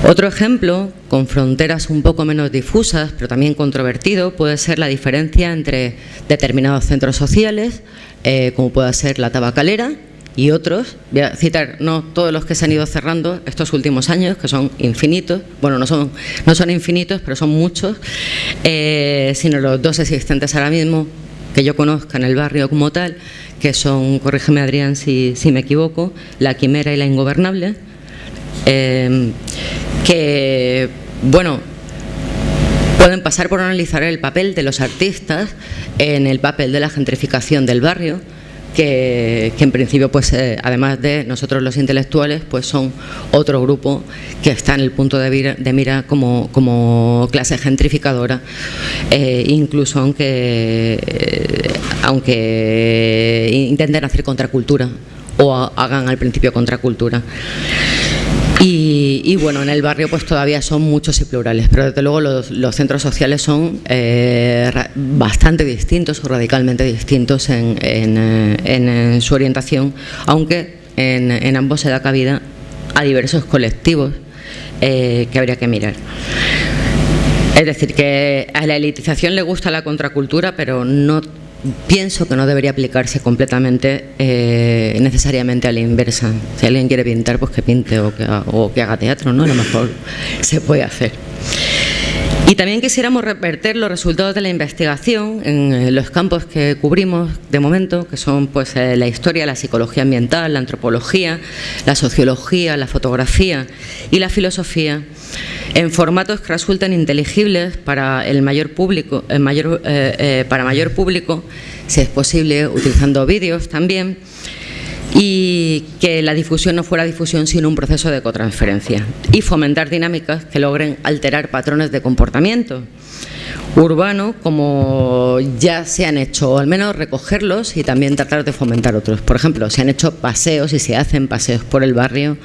Otro ejemplo, con fronteras un poco menos difusas, pero también controvertido, puede ser la diferencia entre determinados centros sociales, eh, como pueda ser la tabacalera, y otros, voy a citar no todos los que se han ido cerrando estos últimos años, que son infinitos, bueno, no son, no son infinitos, pero son muchos, eh, sino los dos existentes ahora mismo que yo conozca en el barrio como tal, que son, corrígeme Adrián si, si me equivoco, La Quimera y La Ingobernable, eh, que, bueno, pueden pasar por analizar el papel de los artistas en el papel de la gentrificación del barrio, que, en principio, pues eh, además de nosotros los intelectuales, pues son otro grupo que está en el punto de mira, como, clase gentrificadora, eh, incluso aunque, eh, aunque intenten hacer contracultura o hagan al principio contracultura. Y, bueno, en el barrio pues todavía son muchos y plurales, pero desde luego los, centros sociales son eh, bastante distintos o radicalmente distintos en, eh, su orientación, aunque en, ambos se da cabida a diversos colectivos eh, que habría que mirar. Es decir, que a la elitización le gusta la contracultura, pero no pienso que no debería aplicarse completamente eh, necesariamente a la inversa. Si alguien quiere pintar, pues que pinte o que, haga teatro, ¿no? A lo mejor se puede hacer. Y también quisiéramos revertir los resultados de la investigación en eh, los campos que cubrimos de momento, que son pues eh, la historia, la psicología ambiental, la antropología, la sociología, la fotografía y la filosofía, en formatos que resulten inteligibles para el mayor público, mayor, para mayor público, si es posible, utilizando vídeos también y que la difusión no fuera difusión sino un proceso de cotransferencia y fomentar dinámicas que logren alterar patrones de comportamiento urbano como ya se han hecho, o al menos recogerlos y también tratar de fomentar otros. Por ejemplo, se han hecho paseos y se hacen paseos por el barrio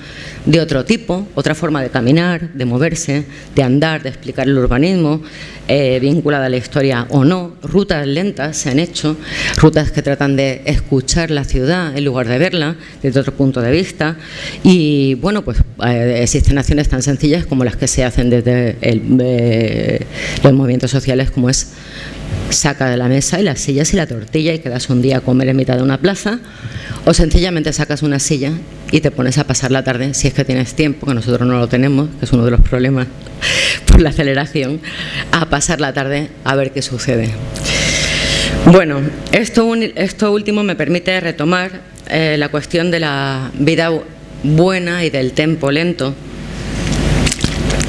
de otro tipo, otra forma de caminar, de moverse, de andar, de explicar el urbanismo, eh, vinculada a la historia o no. Rutas lentas se han hecho, rutas que tratan de escuchar la ciudad en lugar de verla desde otro punto de vista. Y bueno, pues eh, existen acciones tan sencillas como las que se hacen desde eh, los movimientos sociales, como es saca de la mesa y las sillas y la tortilla y quedas un día a comer en mitad de una plaza o sencillamente sacas una silla y te pones a pasar la tarde si es que tienes tiempo, que nosotros no lo tenemos, que es uno de los problemas por la aceleración, a pasar la tarde a ver qué sucede. Bueno, esto, esto último me permite retomar eh, la cuestión de la vida buena y del tempo lento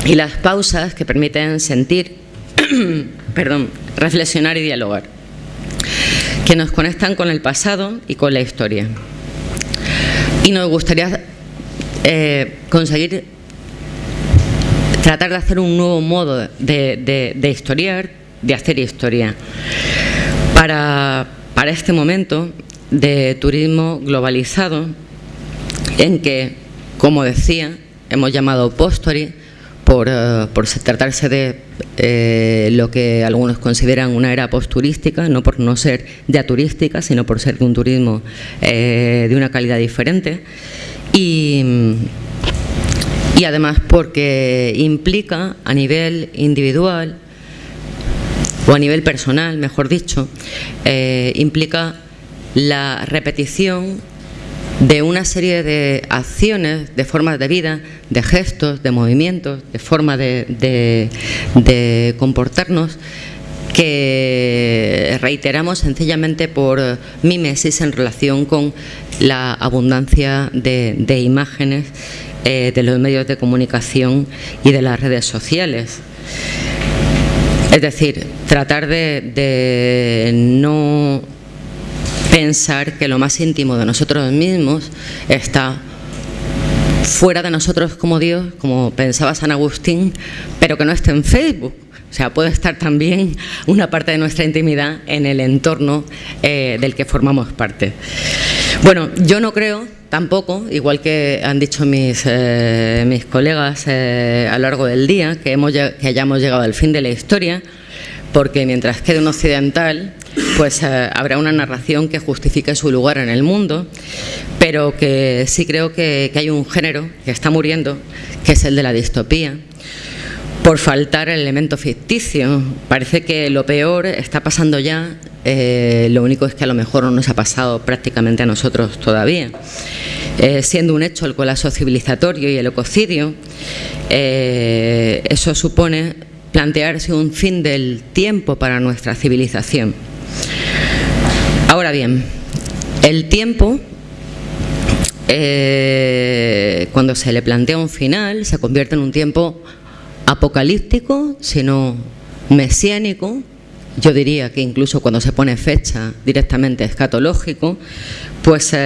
y las pausas que permiten sentir, perdón, reflexionar y dialogar, que nos conectan con el pasado y con la historia. Y nos gustaría eh, conseguir tratar de hacer un nuevo modo de, historiar, de hacer historia. Para, para este momento de turismo globalizado, en que, como decía, hemos llamado postori, por, eh, por tratarse de eh, lo que algunos consideran una era posturística, no por no ser ya turística, sino por ser de un turismo eh, de una calidad diferente. Y, y además porque implica a nivel individual o a nivel personal, mejor dicho, implica la repetición de una serie de acciones, de formas de vida, de gestos, de movimientos, de forma de, comportarnos que reiteramos sencillamente por mimesis en relación con la abundancia de, imágenes eh, de los medios de comunicación y de las redes sociales. Es decir, tratar de no pensar que lo más íntimo de nosotros mismos está fuera de nosotros como Dios, como pensaba San Agustín, pero que no esté en Facebook. O sea, puede estar también una parte de nuestra intimidad en el entorno eh, del que formamos parte. Bueno, yo no creo tampoco, igual que han dicho mis, eh, mis colegas eh, a lo largo del día, que, que hayamos llegado al fin de la historia, porque mientras quede un occidental, pues eh, habrá una narración que justifique su lugar en el mundo, pero que sí creo que, hay un género que está muriendo, que es el de la distopía, por faltar el elemento ficticio. Parece que lo peor está pasando ya, eh, lo único es que a lo mejor no nos ha pasado prácticamente a nosotros todavía. Eh, siendo un hecho el colapso civilizatorio y el ecocidio, eso supone plantearse un fin del tiempo para nuestra civilización. Ahora bien, el tiempo, eh, cuando se le plantea un final, se convierte en un tiempo apocalíptico, sino mesiánico, yo diría que incluso cuando se pone fecha directamente escatológico, pues eh,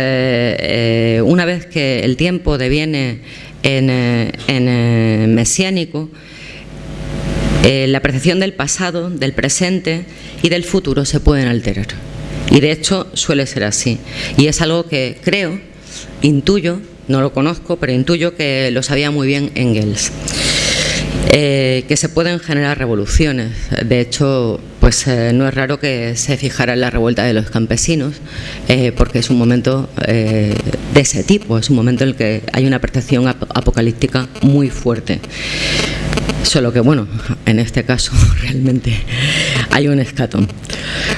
eh, una vez que el tiempo deviene en mesiánico, la percepción del pasado, del presente y del futuro se pueden alterar. Y de hecho suele ser así. Y es algo que creo, intuyo, no lo conozco, pero intuyo que lo sabía muy bien Engels. Eh, que se pueden generar revoluciones. De hecho, pues eh, no es raro que se fijara en la revuelta de los campesinos, porque es un momento de ese tipo, es un momento en el que hay una percepción apocalíptica muy fuerte. Solo que, bueno, en este caso realmente hay un escatón.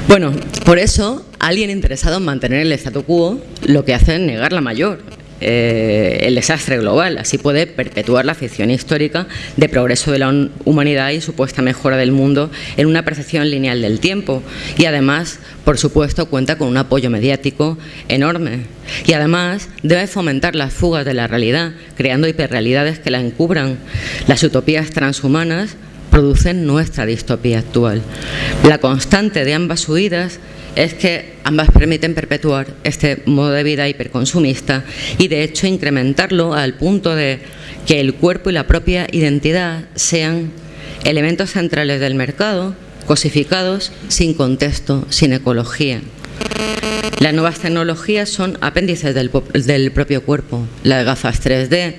Bueno, por eso alguien interesado en mantener el statu quo lo que hace es negar la mayor. Eh, el desastre global. Así puede perpetuar la ficción histórica de progreso de la humanidad y supuesta mejora del mundo en una percepción lineal del tiempo. Y además, por supuesto, cuenta con un apoyo mediático enorme. Y además debe fomentar las fugas de la realidad, creando hiperrealidades que la encubran. Las utopías transhumanas producen nuestra distopía actual. La constante de ambas huidas es que ambas permiten perpetuar este modo de vida hiperconsumista y de hecho incrementarlo al punto de que el cuerpo y la propia identidad sean elementos centrales del mercado, cosificados, sin contexto, sin ecología. Las nuevas tecnologías son apéndices del, propio cuerpo, las gafas 3D,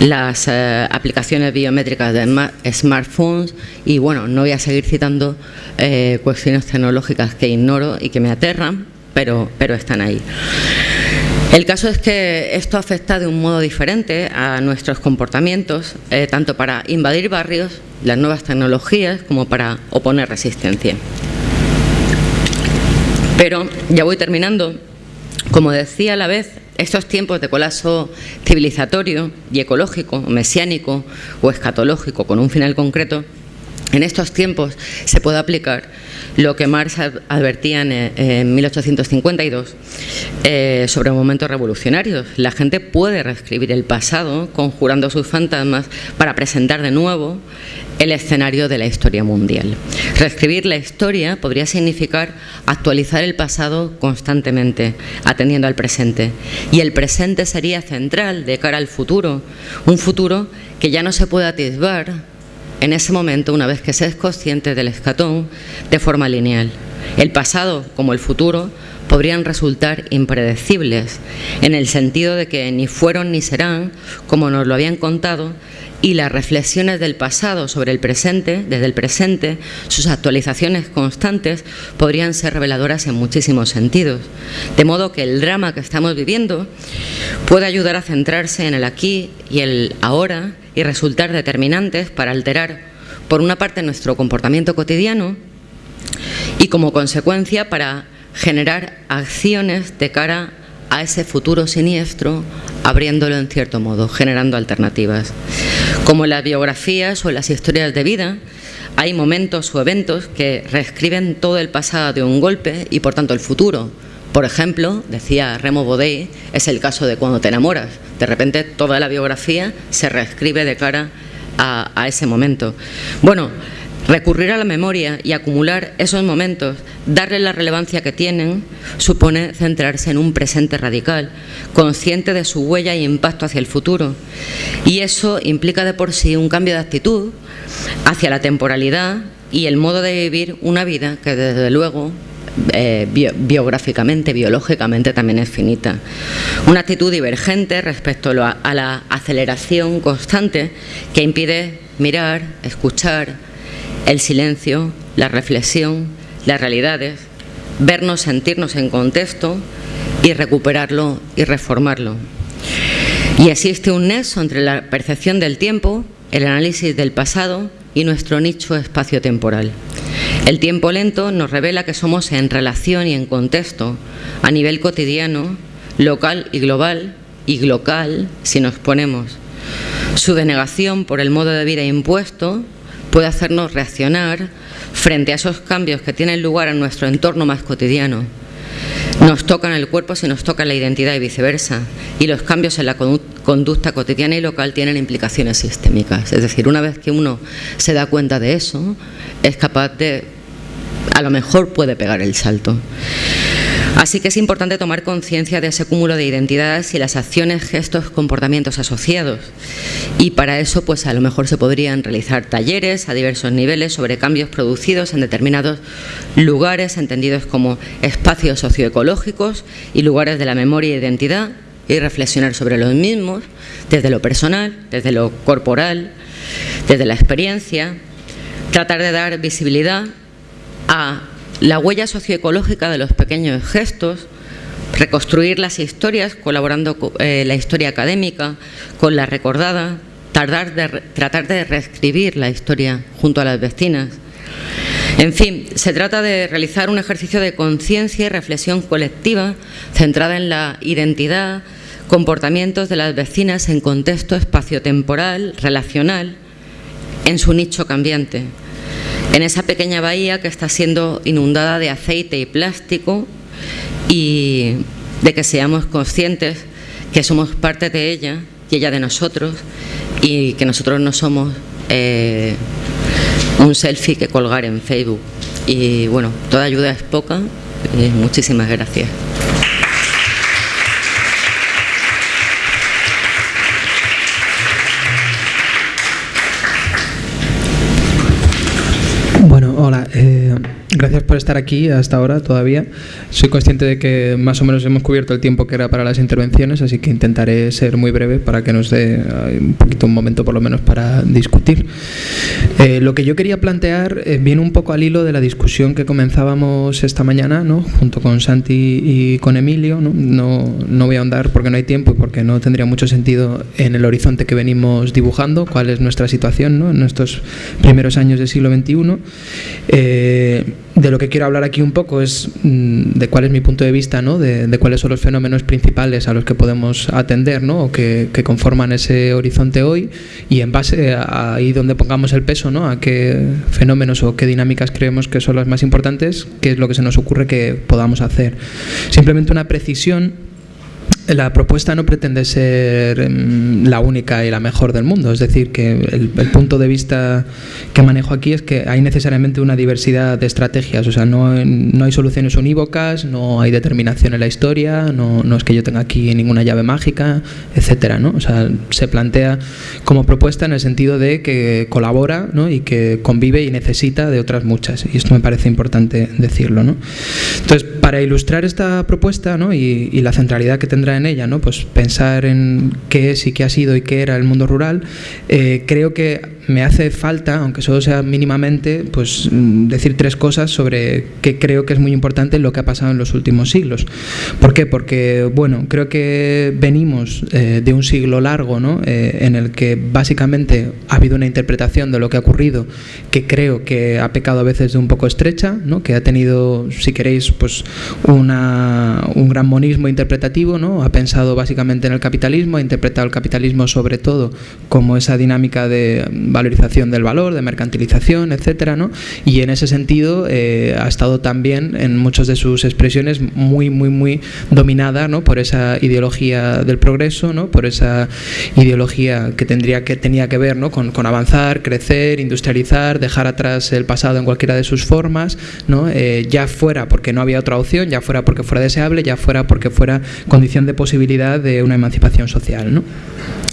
las eh, aplicaciones biométricas de smartphones y bueno, no voy a seguir citando eh, cuestiones tecnológicas que ignoro y que me aterran, pero, pero están ahí. El caso es que esto afecta de un modo diferente a nuestros comportamientos, eh, tanto para invadir barrios, las nuevas tecnologías, como para oponer resistencia. Pero ya voy terminando. Como decía a la vez, estos tiempos de colapso civilizatorio y ecológico, mesiánico o escatológico con un final concreto, en estos tiempos se puede aplicar lo que Marx advertía en, 1852 eh, sobre momentos revolucionarios. La gente puede reescribir el pasado conjurando sus fantasmas para presentar de nuevo el escenario de la historia mundial. Reescribir la historia podría significar actualizar el pasado constantemente, atendiendo al presente. Y el presente sería central de cara al futuro, un futuro que ya no se puede atisbar en ese momento, una vez que se es consciente del escatón, de forma lineal. El pasado, como el futuro, podrían resultar impredecibles, en el sentido de que ni fueron ni serán, como nos lo habían contado, y las reflexiones del pasado sobre el presente, desde el presente, sus actualizaciones constantes, podrían ser reveladoras en muchísimos sentidos. De modo que el drama que estamos viviendo puede ayudar a centrarse en el aquí y el ahora y resultar determinantes para alterar, por una parte, nuestro comportamiento cotidiano y como consecuencia para generar acciones de cara a ese futuro siniestro, abriéndolo en cierto modo, generando alternativas. Como en las biografías o en las historias de vida, hay momentos o eventos que reescriben todo el pasado de un golpe y por tanto el futuro. Por ejemplo, decía Remo Bodey, es el caso de cuando te enamoras. De repente toda la biografía se reescribe de cara a, a ese momento. Bueno, Recurrir a la memoria y acumular esos momentos, darle la relevancia que tienen, supone centrarse en un presente radical, consciente de su huella e impacto hacia el futuro. Y eso implica de por sí un cambio de actitud hacia la temporalidad y el modo de vivir una vida que desde luego eh, biográficamente, biológicamente también es finita. Una actitud divergente respecto a la aceleración constante que impide mirar, escuchar, el silencio, la reflexión, las realidades, vernos, sentirnos en contexto y recuperarlo y reformarlo. Y existe un nexo entre la percepción del tiempo, el análisis del pasado y nuestro nicho espacio-temporal. El tiempo lento nos revela que somos en relación y en contexto, a nivel cotidiano, local y global, y local si nos ponemos. Su denegación por el modo de vida impuesto puede hacernos reaccionar frente a esos cambios que tienen lugar en nuestro entorno más cotidiano. Nos tocan el cuerpo si nos toca la identidad y viceversa. Y los cambios en la conducta cotidiana y local tienen implicaciones sistémicas. Es decir, una vez que uno se da cuenta de eso, es capaz de, a lo mejor puede pegar el salto. Así que es importante tomar conciencia de ese cúmulo de identidades y las acciones, gestos, comportamientos asociados. Y para eso, pues a lo mejor se podrían realizar talleres a diversos niveles sobre cambios producidos en determinados lugares, entendidos como espacios socioecológicos y lugares de la memoria e identidad, y reflexionar sobre los mismos, desde lo personal, desde lo corporal, desde la experiencia, tratar de dar visibilidad a la huella socioecológica de los pequeños gestos, reconstruir las historias colaborando con eh, la historia académica, con la recordada, tratar de reescribir la historia junto a las vecinas. En fin, se trata de realizar un ejercicio de conciencia y reflexión colectiva centrada en la identidad, comportamientos de las vecinas en contexto espaciotemporal, relacional, en su nicho cambiante en esa pequeña bahía que está siendo inundada de aceite y plástico y de que seamos conscientes que somos parte de ella y ella de nosotros y que nosotros no somos eh, un selfie que colgar en Facebook. Y bueno, toda ayuda es poca. Y muchísimas gracias. Hola, eh, gracias por estar aquí hasta ahora todavía. Soy consciente de que más o menos hemos cubierto el tiempo que era para las intervenciones, así que intentaré ser muy breve para que nos dé eh, un poquito un momento por lo menos para discutir. Eh, lo que yo quería plantear viene un poco al hilo de la discusión que comenzábamos esta mañana, ¿no? junto con Santi y con Emilio. ¿no? No, voy a ahondar porque no hay tiempo y porque no tendría mucho sentido en el horizonte que venimos dibujando, cuál es nuestra situación ¿no? en estos primeros años del siglo XXI. Eh, de lo que quiero hablar aquí un poco es mm, de cuál es mi punto de vista, ¿no? de, cuáles son los fenómenos principales a los que podemos atender ¿no? o que, conforman ese horizonte hoy y en base a ahí donde pongamos el peso, ¿no? a qué fenómenos o qué dinámicas creemos que son las más importantes, qué es lo que se nos ocurre que podamos hacer. Simplemente una precisión la propuesta no pretende ser em, la única y la mejor del mundo, es decir, que el, punto de vista que manejo aquí es que hay necesariamente una diversidad de estrategias, o sea, no, no hay soluciones unívocas, no hay determinación en la historia, no, no, es que yo tenga aquí ninguna llave mágica, etcétera, ¿no? O sea, se plantea como propuesta en el sentido de que colabora ¿no? y que convive y necesita de otras muchas, y esto me parece importante decirlo, ¿no? Entonces, para ilustrar esta propuesta ¿no? y, la centralidad que tendrá en ella, ¿no? Pues pensar en qué es y qué ha sido y qué era el mundo rural, eh, creo que me hace falta, aunque solo sea mínimamente, pues mm, decir tres cosas sobre qué creo que es muy importante lo que ha pasado en los últimos siglos. ¿Por qué? Porque, bueno, creo que venimos eh, de un siglo largo, ¿no? Eh, en el que básicamente ha habido una interpretación de lo que ha ocurrido que creo que ha pecado a veces de un poco estrecha, ¿no? Que ha tenido, si queréis, pues una, un gran monismo interpretativo, ¿no? Ha pensado básicamente en el capitalismo, ha interpretado el capitalismo sobre todo como esa dinámica de valorización del valor, de mercantilización, etcétera, ¿no? Y en ese sentido eh, ha estado también en muchas de sus expresiones muy, muy, muy dominada ¿no? por esa ideología del progreso, ¿no? por esa ideología que tendría que tenía que ver ¿no? con, avanzar, crecer, industrializar, dejar atrás el pasado en cualquiera de sus formas, ¿no? Eh, ya fuera porque no había otra opción, ya fuera porque fuera deseable, ya fuera porque fuera condición de posibilidad de una emancipación social. ¿no?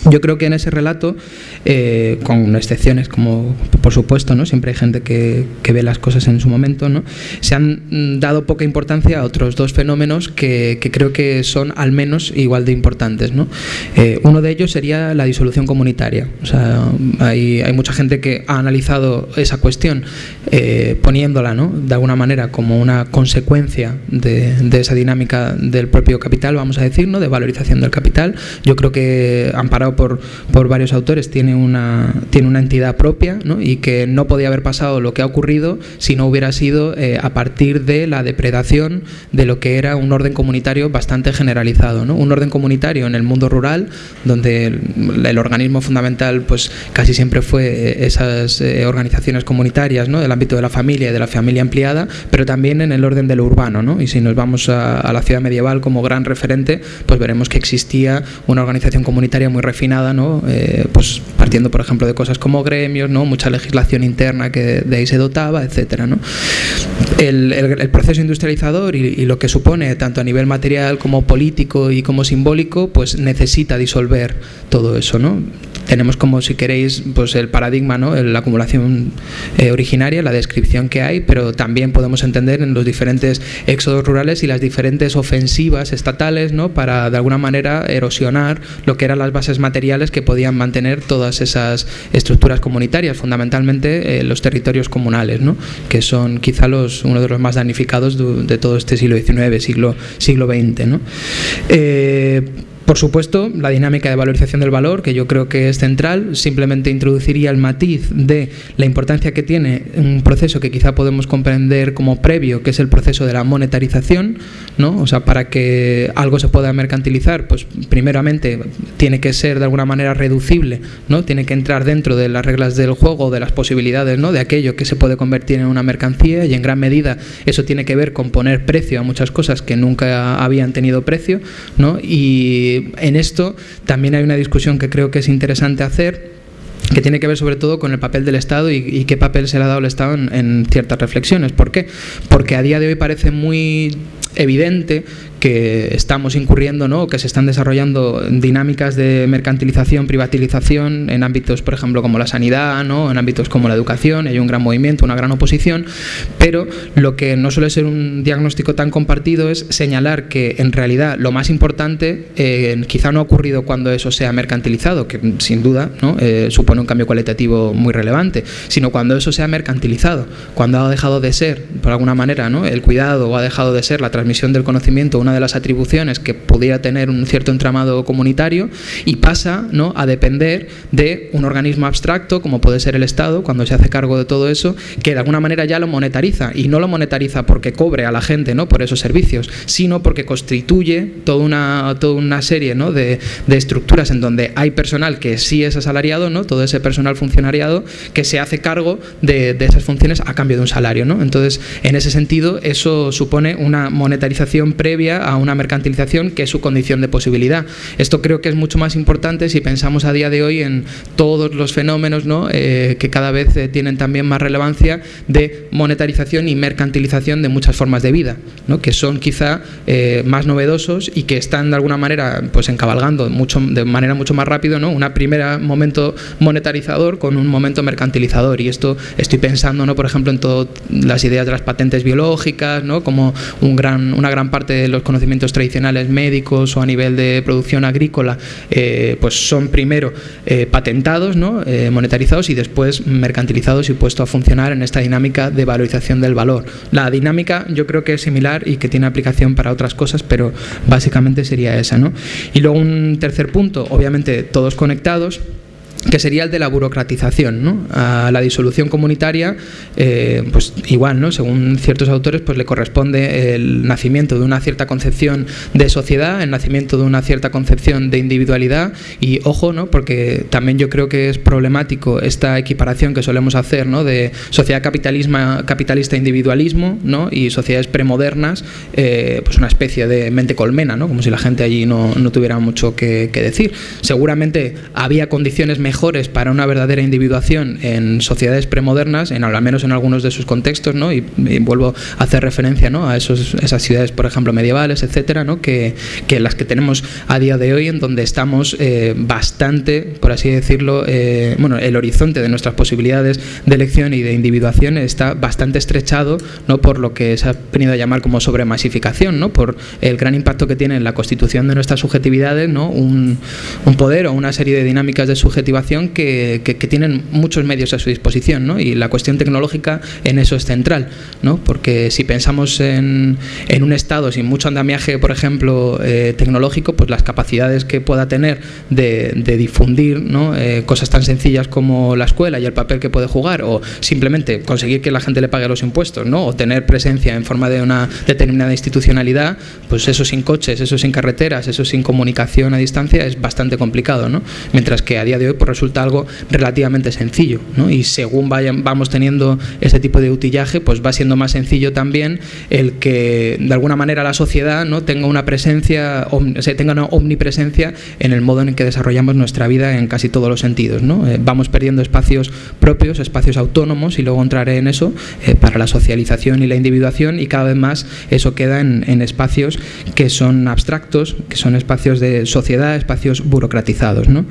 Yo creo que en ese relato, eh, con excepciones como por supuesto, ¿no? siempre hay gente que, que, ve las cosas en su momento, ¿no? se han dado poca importancia a otros dos fenómenos que, que creo que son al menos igual de importantes. ¿no? Eh, uno de ellos sería la disolución comunitaria. O sea, hay, hay mucha gente que ha analizado esa cuestión eh, poniéndola ¿no? de alguna manera como una consecuencia de, de, esa dinámica del propio capital, vamos a decir, ¿no? de valorización del capital. Yo creo que amparado por, por varios autores tiene una, tiene una entidad propia ¿no? y que no podía haber pasado lo que ha ocurrido si no hubiera sido eh, a partir de la depredación de lo que era un orden comunitario bastante generalizado. Un orden comunitario en el mundo rural, donde el, organismo fundamental pues casi siempre fue eh, esas eh, organizaciones comunitarias ¿no? del ámbito de la familia y de la familia ampliada, pero también en el orden de lo urbano. ¿no? Y si nos vamos a, la ciudad medieval como gran referente, pues veremos que existía una organización comunitaria muy refinada, ¿no? Pues partiendo por ejemplo de cosas como gremios, ¿no? mucha legislación interna que de ahí se dotaba, etcétera, ¿no? el, proceso industrializador y, y, lo que supone tanto a nivel material como político y como simbólico, pues necesita disolver todo eso, ¿no? Tenemos como si queréis pues el paradigma no la acumulación eh, originaria la descripción que hay pero también podemos entender en los diferentes éxodos rurales y las diferentes ofensivas estatales no para de alguna manera erosionar lo que eran las bases materiales que podían mantener todas esas estructuras comunitarias fundamentalmente eh, los territorios comunales no que son quizá los uno de los más damnificados de, todo este siglo XIX siglo siglo XX por supuesto, la dinámica de valorización del valor, que yo creo que es central, simplemente introduciría el matiz de la importancia que tiene un proceso que quizá podemos comprender como previo, que es el proceso de la monetarización, ¿no? O sea, para que algo se pueda mercantilizar, pues primeramente tiene que ser de alguna manera reducible, ¿no? Tiene que entrar dentro de las reglas del juego, de las posibilidades, ¿no? De aquello que se puede convertir en una mercancía y en gran medida eso tiene que ver con poner precio a muchas cosas que nunca habían tenido precio, ¿no? Y en esto también hay una discusión que creo que es interesante hacer que tiene que ver sobre todo con el papel del Estado y, qué papel se le ha dado al Estado en, en, ciertas reflexiones. ¿Por qué? Porque a día de hoy parece muy evidente que estamos incurriendo, ¿no? que se están desarrollando dinámicas de mercantilización, privatización en ámbitos, por ejemplo, como la sanidad, ¿no? en ámbitos como la educación, hay un gran movimiento, una gran oposición, pero lo que no suele ser un diagnóstico tan compartido es señalar que en realidad lo más importante eh, quizá no ha ocurrido cuando eso sea mercantilizado, que sin duda ¿no? eh, supone un cambio cualitativo muy relevante, sino cuando eso sea mercantilizado, cuando ha dejado de ser, por alguna manera, ¿no? el cuidado o ha dejado de ser la transmisión del conocimiento una de las atribuciones que pudiera tener un cierto entramado comunitario y pasa ¿no? a depender de un organismo abstracto como puede ser el Estado cuando se hace cargo de todo eso que de alguna manera ya lo monetariza y no lo monetariza porque cobre a la gente ¿no? por esos servicios sino porque constituye toda una, toda una serie ¿no? de, de estructuras en donde hay personal que sí es asalariado ¿no? todo ese personal funcionariado que se hace cargo de, de esas funciones a cambio de un salario ¿no? entonces en ese sentido eso supone una monetarización previa a una mercantilización que es su condición de posibilidad. Esto creo que es mucho más importante si pensamos a día de hoy en todos los fenómenos ¿no? eh, que cada vez eh, tienen también más relevancia de monetarización y mercantilización de muchas formas de vida, ¿no? que son quizá eh, más novedosos y que están de alguna manera pues encabalgando mucho, de manera mucho más rápido ¿no? un primer momento monetarizador con un momento mercantilizador. Y esto estoy pensando, ¿no? por ejemplo, en todas las ideas de las patentes biológicas, ¿no? como un gran, una gran parte de los conocimientos tradicionales médicos o a nivel de producción agrícola, eh, pues son primero eh, patentados, ¿no? monetarizados y después mercantilizados y puestos a funcionar en esta dinámica de valorización del valor. La dinámica yo creo que es similar y que tiene aplicación para otras cosas, pero básicamente sería esa. ¿no? Y luego un tercer punto, obviamente todos conectados, que sería el de la burocratización. A la disolución comunitaria, eh, pues igual, ¿no? según ciertos autores, pues le corresponde el nacimiento de una cierta concepción de sociedad, el nacimiento de una cierta concepción de individualidad y ojo, ¿no? porque también yo creo que es problemático esta equiparación que solemos hacer de sociedad capitalismo, capitalista individualismo ¿no? y sociedades premodernas, eh, pues una especie de mente colmena, ¿no? como si la gente allí no, no tuviera mucho que, que decir. Seguramente había condiciones mejores para una verdadera individuación en sociedades premodernas, en al menos en algunos de sus contextos, ¿no? y, vuelvo a hacer referencia ¿no? a esos, esas ciudades, por ejemplo, medievales, etcétera, ¿no? que, que, las que tenemos a día de hoy, en donde estamos eh, bastante, por así decirlo, eh, bueno, el horizonte de nuestras posibilidades de elección y de individuación está bastante estrechado ¿no? por lo que se ha venido a llamar como sobremasificación, ¿no? por el gran impacto que tiene en la constitución de nuestras subjetividades, ¿no? un, un poder o una serie de dinámicas de que, tienen muchos medios a su disposición ¿no? y la cuestión tecnológica en eso es central, ¿no? porque si pensamos en, un Estado sin mucho andamiaje, por ejemplo, eh, tecnológico, pues las capacidades que pueda tener de, de difundir ¿no? eh, cosas tan sencillas como la escuela y el papel que puede jugar o simplemente conseguir que la gente le pague los impuestos ¿no? o tener presencia en forma de una determinada institucionalidad, pues eso sin coches, eso sin carreteras, eso sin comunicación a distancia es bastante complicado. ¿no? Mientras que a día de hoy, por resulta algo relativamente sencillo. Y según vayan, vamos teniendo ese tipo de utillaje, pues va siendo más sencillo también el que de alguna manera la sociedad ¿no? tenga una presencia, o tenga una omnipresencia en el modo en que desarrollamos nuestra vida en casi todos los sentidos. Eh, vamos perdiendo espacios propios, espacios autónomos, y luego entraré en eso, eh, para la socialización y la individuación, y cada vez más eso queda en, en espacios que son abstractos, que son espacios de sociedad, espacios burocratizados. ¿no?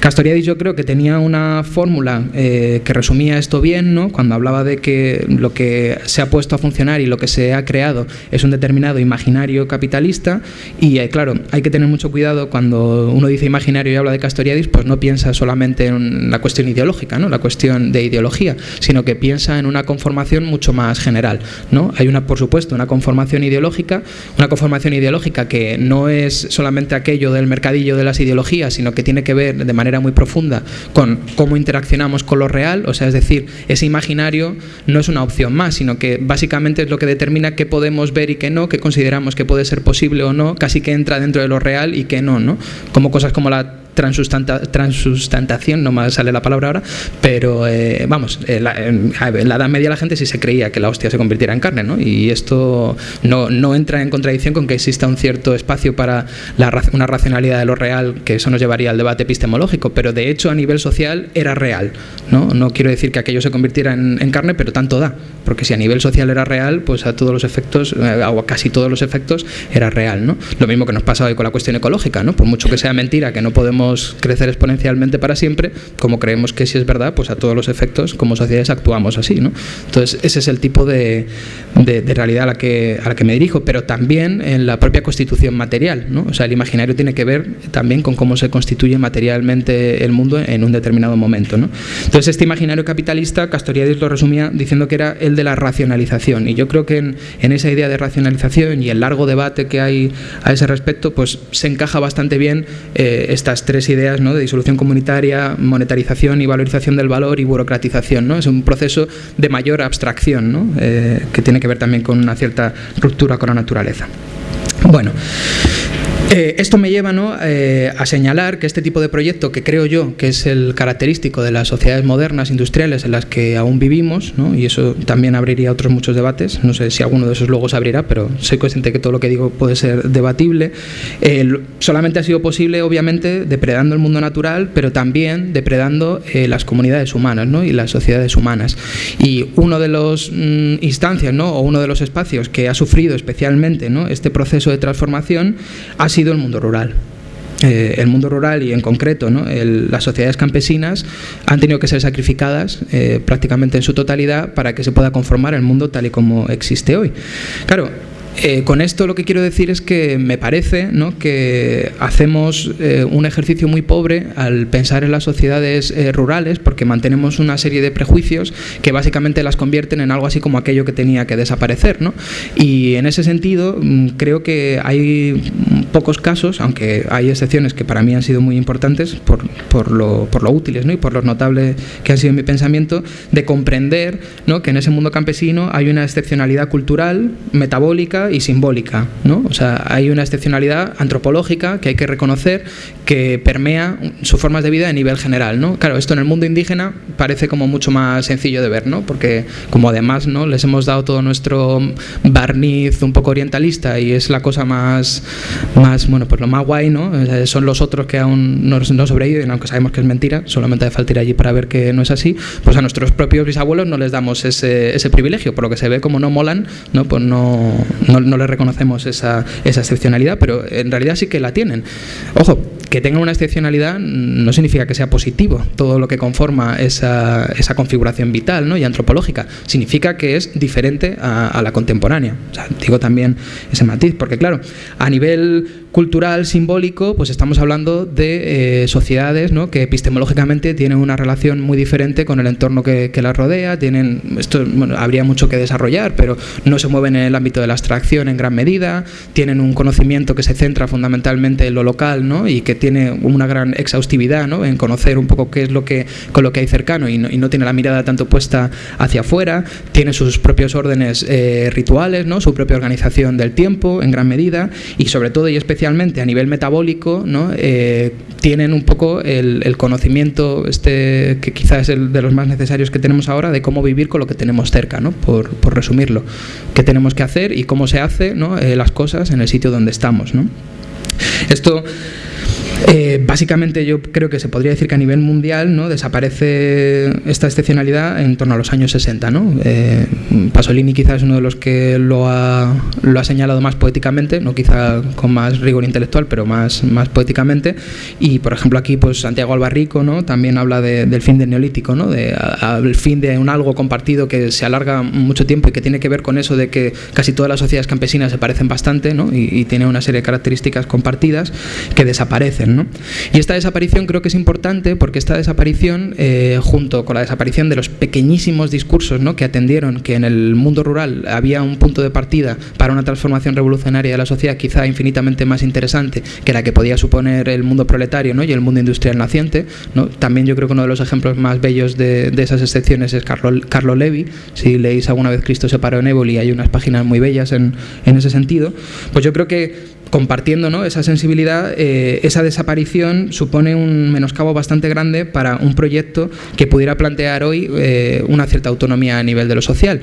Castoriadis yo creo que tenía una fórmula eh, que resumía esto bien, ¿no? cuando hablaba de que lo que se ha puesto a funcionar y lo que se ha creado es un determinado imaginario capitalista y eh, claro, hay que tener mucho cuidado cuando uno dice imaginario y habla de Castoriadis, pues no piensa solamente en la cuestión ideológica, ¿no? la cuestión de ideología, sino que piensa en una conformación mucho más general. ¿no? Hay una, por supuesto, una conformación ideológica, una conformación ideológica que no es solamente aquello del mercadillo de las ideologías, sino que tiene que ver de manera muy profunda con cómo interaccionamos con lo real, o sea, es decir, ese imaginario no es una opción más, sino que básicamente es lo que determina qué podemos ver y qué no, qué consideramos que puede ser posible o no, casi que entra dentro de lo real y qué no, ¿no? Como cosas como la transustantación, no me sale la palabra ahora, pero eh, vamos, en la, Edad Media la gente sí se creía que la hostia se convirtiera en carne, ¿no? Y esto no, no entra en contradicción con que exista un cierto espacio para la, una racionalidad de lo real, que eso nos llevaría al debate epistemológico, pero de hecho a nivel social era real, ¿no? No quiero decir que aquello se convirtiera en, en carne, pero tanto da, porque si a nivel social era real, pues a todos los efectos, eh, o a casi todos los efectos, era real, ¿no? Lo mismo que nos pasa hoy con la cuestión ecológica, ¿no? Por mucho que sea mentira, que no podemos crecer exponencialmente para siempre, como creemos que si es verdad, pues a todos los efectos como sociedades actuamos así. ¿no? Entonces, ese es el tipo de, de, realidad a la, que, a la que me dirijo, pero también en la propia constitución material. ¿no? O sea, el imaginario tiene que ver también con cómo se constituye materialmente el mundo en un determinado momento. ¿no? Entonces, este imaginario capitalista, Castoriadis lo resumía diciendo que era el de la racionalización. Y yo creo que en, en esa idea de racionalización y el largo debate que hay a ese respecto, pues se encaja bastante bien eh, estas tres ideas ¿no? de disolución comunitaria, monetarización y valorización del valor y burocratización. ¿no? Es un proceso de mayor abstracción eh, que tiene que ver también con una cierta ruptura con la naturaleza. Bueno, eh, esto me lleva ¿no? eh, a señalar que este tipo de proyecto, que creo yo que es el característico de las sociedades modernas, industriales, en las que aún vivimos, ¿no? y eso también abriría otros muchos debates, no sé si alguno de esos luego se abrirá, pero soy consciente que todo lo que digo puede ser debatible, solamente ha sido posible, obviamente, depredando el mundo natural, pero también depredando eh, las comunidades humanas ¿no? y las sociedades humanas. Y uno de los mm, instancias, ¿no? o uno de los espacios que ha sufrido especialmente ¿no? este proceso de transformación ha sido el mundo rural. Eh, el mundo rural y en concreto las sociedades campesinas han tenido que ser sacrificadas eh, prácticamente en su totalidad para que se pueda conformar el mundo tal y como existe hoy. Claro, eh, con esto lo que quiero decir es que me parece que hacemos eh, un ejercicio muy pobre al pensar en las sociedades eh, rurales porque mantenemos una serie de prejuicios que básicamente las convierten en algo así como aquello que tenía que desaparecer. ¿no? Y en ese sentido mm, creo que hay pocos casos, aunque hay excepciones que para mí han sido muy importantes por, por, lo, por lo útiles ¿no? y por lo notable que han sido en mi pensamiento, de comprender que en ese mundo campesino hay una excepcionalidad cultural, metabólica, y simbólica. ¿no? O sea, hay una excepcionalidad antropológica que hay que reconocer que permea sus formas de vida a nivel general. ¿no? Claro, esto en el mundo indígena parece como mucho más sencillo de ver, ¿no? porque como además ¿no? les hemos dado todo nuestro barniz un poco orientalista y es la cosa más, más bueno, pues lo más guay, ¿no? son los otros que aún no, no sobreviven, aunque sabemos que es mentira, solamente hace falta ir allí para ver que no es así, pues a nuestros propios bisabuelos no les damos ese, ese privilegio, por lo que se ve como no molan, ¿no? pues no, no, no le reconocemos esa, esa excepcionalidad, pero en realidad sí que la tienen. Ojo, que tenga una excepcionalidad no significa que sea positivo todo lo que conforma esa, esa configuración vital ¿no? y antropológica. Significa que es diferente a, la contemporánea. Digo también ese matiz, porque claro, a nivel cultural, simbólico, pues estamos hablando de eh, sociedades que epistemológicamente tienen una relación muy diferente con el entorno que, que las rodea, tienen, esto habría mucho que desarrollar, pero no se mueven en el ámbito de la abstracción en gran medida, tienen un conocimiento que se centra fundamentalmente en lo local ¿no? y que tiene una gran exhaustividad ¿no? en conocer un poco qué es lo que, con lo que hay cercano y no, y no tiene la mirada tanto puesta hacia afuera, tiene sus propios órdenes eh, rituales, ¿no? su propia organización del tiempo en gran medida y sobre todo y especialmente a nivel metabólico, ¿no? Eh, tienen un poco el, el, conocimiento, este que quizás es el de los más necesarios que tenemos ahora, de cómo vivir con lo que tenemos cerca, ¿no? por, por resumirlo. ¿Qué tenemos que hacer y cómo se hace ¿no? eh, las cosas en el sitio donde estamos? ¿no? Esto eh, básicamente yo creo que se podría decir que a nivel mundial ¿no? desaparece esta excepcionalidad en torno a los años 60. ¿no? Eh, Pasolini quizás es uno de los que lo ha, lo ha, señalado más poéticamente, no quizá con más rigor intelectual, pero más, más poéticamente. Y por ejemplo aquí pues Santiago Albarrico ¿no? también habla de, del fin del neolítico, ¿no? de, fin de un algo compartido que se alarga mucho tiempo y que tiene que ver con eso de que casi todas las sociedades campesinas se parecen bastante ¿no? y, y tiene una serie de características compartidas que desaparecen. ¿No? Y esta desaparición creo que es importante porque esta desaparición, eh, junto con la desaparición de los pequeñísimos discursos ¿no? que atendieron que en el mundo rural había un punto de partida para una transformación revolucionaria de la sociedad quizá infinitamente más interesante que la que podía suponer el mundo proletario ¿no? y el mundo industrial naciente. También yo creo que uno de los ejemplos más bellos de, esas excepciones es Carlo, Carlo Levi. Si leéis alguna vez Cristo se paró en Éboli, hay unas páginas muy bellas en, en ese sentido. Pues yo creo que compartiendo ¿no? esa sensibilidad, eh, esa desaparición supone un menoscabo bastante grande para un proyecto que pudiera plantear hoy eh, una cierta autonomía a nivel de lo social.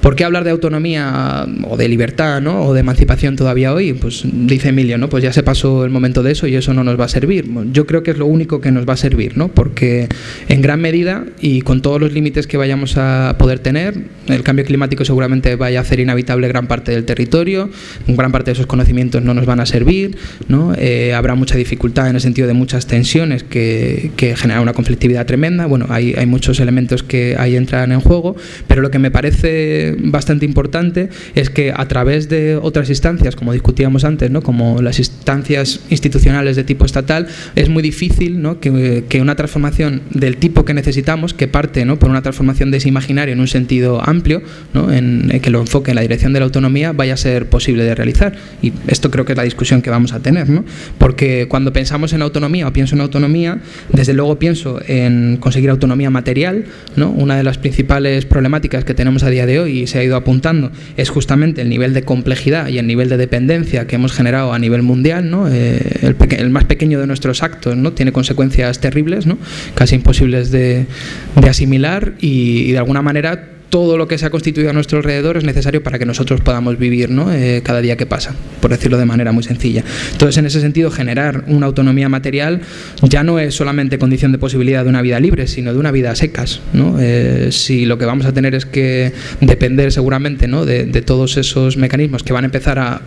¿Por qué hablar de autonomía o de libertad ¿no? o de emancipación todavía hoy? Pues dice Emilio, ¿no? pues ya se pasó el momento de eso y eso no nos va a servir. Yo creo que es lo único que nos va a servir, ¿no? porque en gran medida y con todos los límites que vayamos a poder tener, el cambio climático seguramente vaya a hacer inhabitable gran parte del territorio, gran parte de esos conocimientos no nos van a servir, ¿no? Eh, habrá mucha dificultad en el sentido de muchas tensiones que, que generan una conflictividad tremenda. Bueno, hay, hay, muchos elementos que ahí entran en juego, pero lo que me parece bastante importante es que a través de otras instancias, como discutíamos antes, ¿no? como las instancias institucionales de tipo estatal, es muy difícil ¿no? que, que una transformación del tipo que necesitamos, que parte ¿no? por una transformación de ese imaginario en un sentido amplio, ¿no? en, en que lo enfoque en la dirección de la autonomía, vaya a ser posible de realizar. Y esto creo que la discusión que vamos a tener, ¿no? Porque cuando pensamos en autonomía o pienso en autonomía, desde luego pienso en conseguir autonomía material, ¿no? Una de las principales problemáticas que tenemos a día de hoy y se ha ido apuntando es justamente el nivel de complejidad y el nivel de dependencia que hemos generado a nivel mundial, ¿no? Eh, el, más pequeño de nuestros actos, ¿no? Tiene consecuencias terribles. Casi imposibles de, asimilar y de alguna manera todo lo que se ha constituido a nuestro alrededor es necesario para que nosotros podamos vivir ¿no? eh, cada día que pasa, por decirlo de manera muy sencilla. Entonces, en ese sentido, generar una autonomía material ya no es solamente condición de posibilidad de una vida libre, sino de una vida a secas. ¿no? Eh, si lo que vamos a tener es que depender seguramente ¿no? de, todos esos mecanismos que van a empezar a,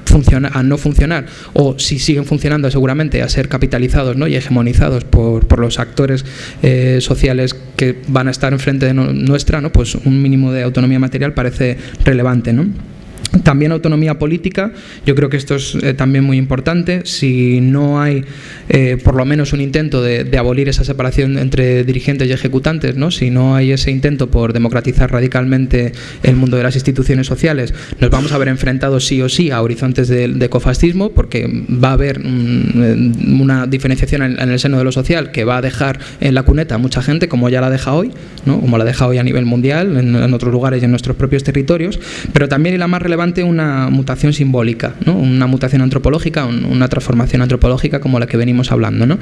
a no funcionar, o si siguen funcionando seguramente a ser capitalizados ¿no? y hegemonizados por, por los actores eh, sociales que van a estar enfrente de nuestra, ¿no? pues un mínimo de de autonomía material parece relevante. ¿no? También autonomía política, yo creo que esto es eh, también muy importante. Si no hay, eh, por lo menos, un intento de, abolir esa separación entre dirigentes y ejecutantes, ¿no? si no hay ese intento por democratizar radicalmente el mundo de las instituciones sociales, nos vamos a ver enfrentados sí o sí a horizontes de, de ecofascismo, porque va a haber mm, una diferenciación en, el seno de lo social que va a dejar en la cuneta a mucha gente, como ya la deja hoy, ¿no? como la deja hoy a nivel mundial, en, otros lugares y en nuestros propios territorios, pero también y la más relevante una mutación simbólica, una mutación antropológica, una transformación antropológica como la que venimos hablando. ¿no?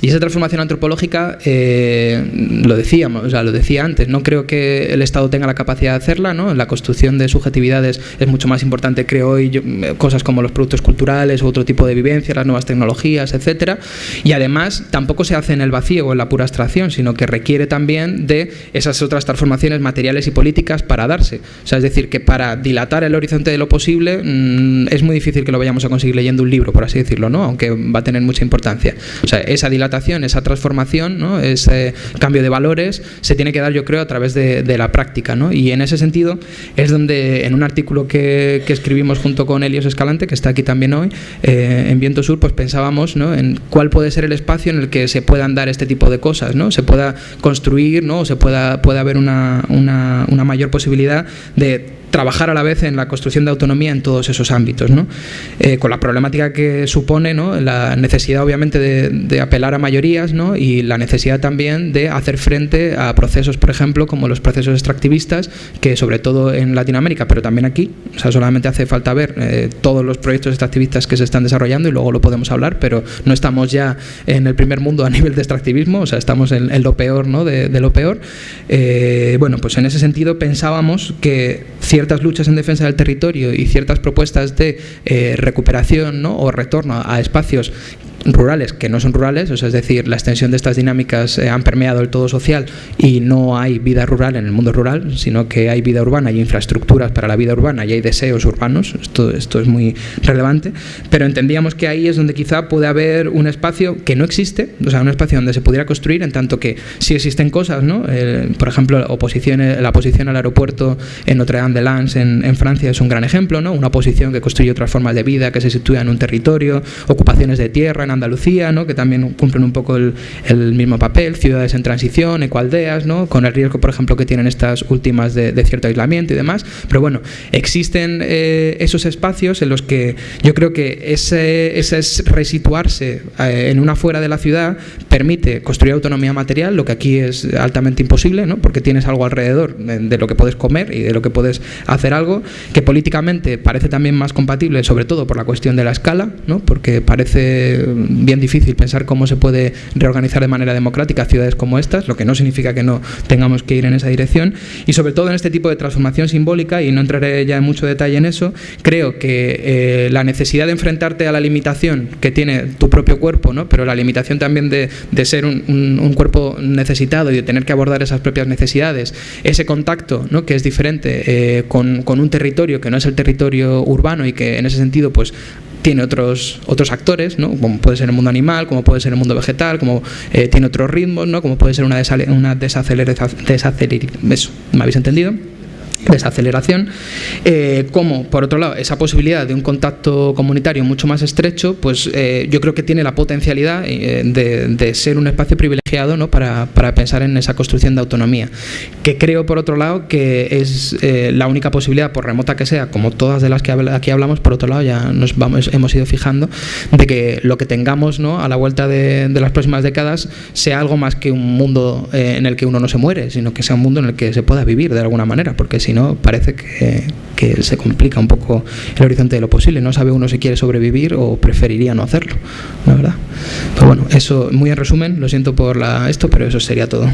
Y esa transformación antropológica, eh, lo decíamos, o sea, lo decía antes, no creo que el Estado tenga la capacidad de hacerla, ¿no? la construcción de subjetividades es mucho más importante, creo hoy, cosas como los productos culturales otro tipo de vivencias, las nuevas tecnologías, etcétera, y además tampoco se hace en el vacío o en la pura abstracción, sino que requiere también de esas otras transformaciones materiales y políticas para darse. O sea, es decir, que para dilatar el horizonte de lo posible, mm, es muy difícil que lo vayamos a conseguir leyendo un libro, por así decirlo, ¿no? aunque va a tener mucha importancia. Esa dilatación, esa transformación, ¿no? ese cambio de valores, se tiene que dar, yo creo, a través de, la práctica. ¿no? Y en ese sentido es donde, en un artículo que, escribimos junto con Elios Escalante, que está aquí también hoy, eh, en Viento Sur, pues pensábamos ¿no? en cuál puede ser el espacio en el que se puedan dar este tipo de cosas, ¿no? se pueda construir, ¿no? se pueda, pueda haber una, una, una mayor posibilidad de trabajar a la vez en la construcción de autonomía en todos esos ámbitos, ¿no? Eh, con la problemática que supone ¿no? la necesidad obviamente de, apelar a mayorías ¿no? y la necesidad también de hacer frente a procesos, por ejemplo, como los procesos extractivistas, que sobre todo en Latinoamérica, pero también aquí, o sea, solamente hace falta ver eh, todos los proyectos extractivistas que se están desarrollando y luego lo podemos hablar, pero no estamos ya en el primer mundo a nivel de extractivismo, o sea, estamos en, lo peor ¿no? de, lo peor. Eh, bueno, pues en ese sentido pensábamos que ciertas luchas en defensa del territorio y ciertas propuestas de eh, recuperación ¿no? o retorno a espacios rurales que no son rurales, o sea, es decir, la extensión de estas dinámicas eh, han permeado el todo social y no hay vida rural en el mundo rural, sino que hay vida urbana y infraestructuras para la vida urbana y hay deseos urbanos, esto, esto es muy relevante, pero entendíamos que ahí es donde quizá puede haber un espacio que no existe, o sea, un espacio donde se pudiera construir, en tanto que sí existen cosas, ¿no? Eh, por ejemplo, oposición, la oposición al aeropuerto en Notre Dame de Lens en, en, Francia es un gran ejemplo, ¿no? Una oposición que construye otras formas de vida, que se sitúa en un territorio, ocupaciones de tierra en Andalucía, ¿no? que también cumplen un poco el, mismo papel, ciudades en transición, ecoaldeas, ¿no? con el riesgo, por ejemplo, que tienen estas últimas de, cierto aislamiento y demás. Pero bueno, existen eh, esos espacios en los que yo creo que ese, ese es resituarse eh, en una fuera de la ciudad permite construir autonomía material, lo que aquí es altamente imposible, ¿no? porque tienes algo alrededor de lo que puedes comer y de lo que puedes hacer algo, que políticamente parece también más compatible, sobre todo por la cuestión de la escala, ¿no? porque parece bien difícil pensar cómo se puede reorganizar de manera democrática ciudades como estas, lo que no significa que no tengamos que ir en esa dirección. Y sobre todo en este tipo de transformación simbólica, y no entraré ya en mucho detalle en eso, creo que eh, la necesidad de enfrentarte a la limitación que tiene tu propio cuerpo, ¿no? pero la limitación también de, de ser un, cuerpo necesitado y de tener que abordar esas propias necesidades, ese contacto ¿no? que es diferente eh, con, con un territorio que no es el territorio urbano y que en ese sentido pues tiene otros, otros actores, ¿no? como puede ser el mundo animal, como puede ser el mundo vegetal, como eh, tiene otros ritmos, ¿no? como puede ser una, una desaceleración, eso, ¿me habéis entendido? Desaceleración, eh, como por otro lado esa posibilidad de un contacto comunitario mucho más estrecho, pues eh, yo creo que tiene la potencialidad eh, de, ser un espacio privilegiado ¿no? para, para, pensar en esa construcción de autonomía, que creo por otro lado que es la única posibilidad, por remota que sea, como todas de las que aquí hablamos, por otro lado ya nos vamos, hemos ido fijando, de que lo que tengamos ¿no? a la vuelta de, de las próximas décadas sea algo más que un mundo en el que uno no se muere, sino que sea un mundo en el que se pueda vivir de alguna manera, porque si no parece que, se complica un poco el horizonte de lo posible. No sabe uno si quiere sobrevivir o preferiría no hacerlo, la verdad. Pero bueno, eso muy en resumen, lo siento por la, esto, pero eso sería todo.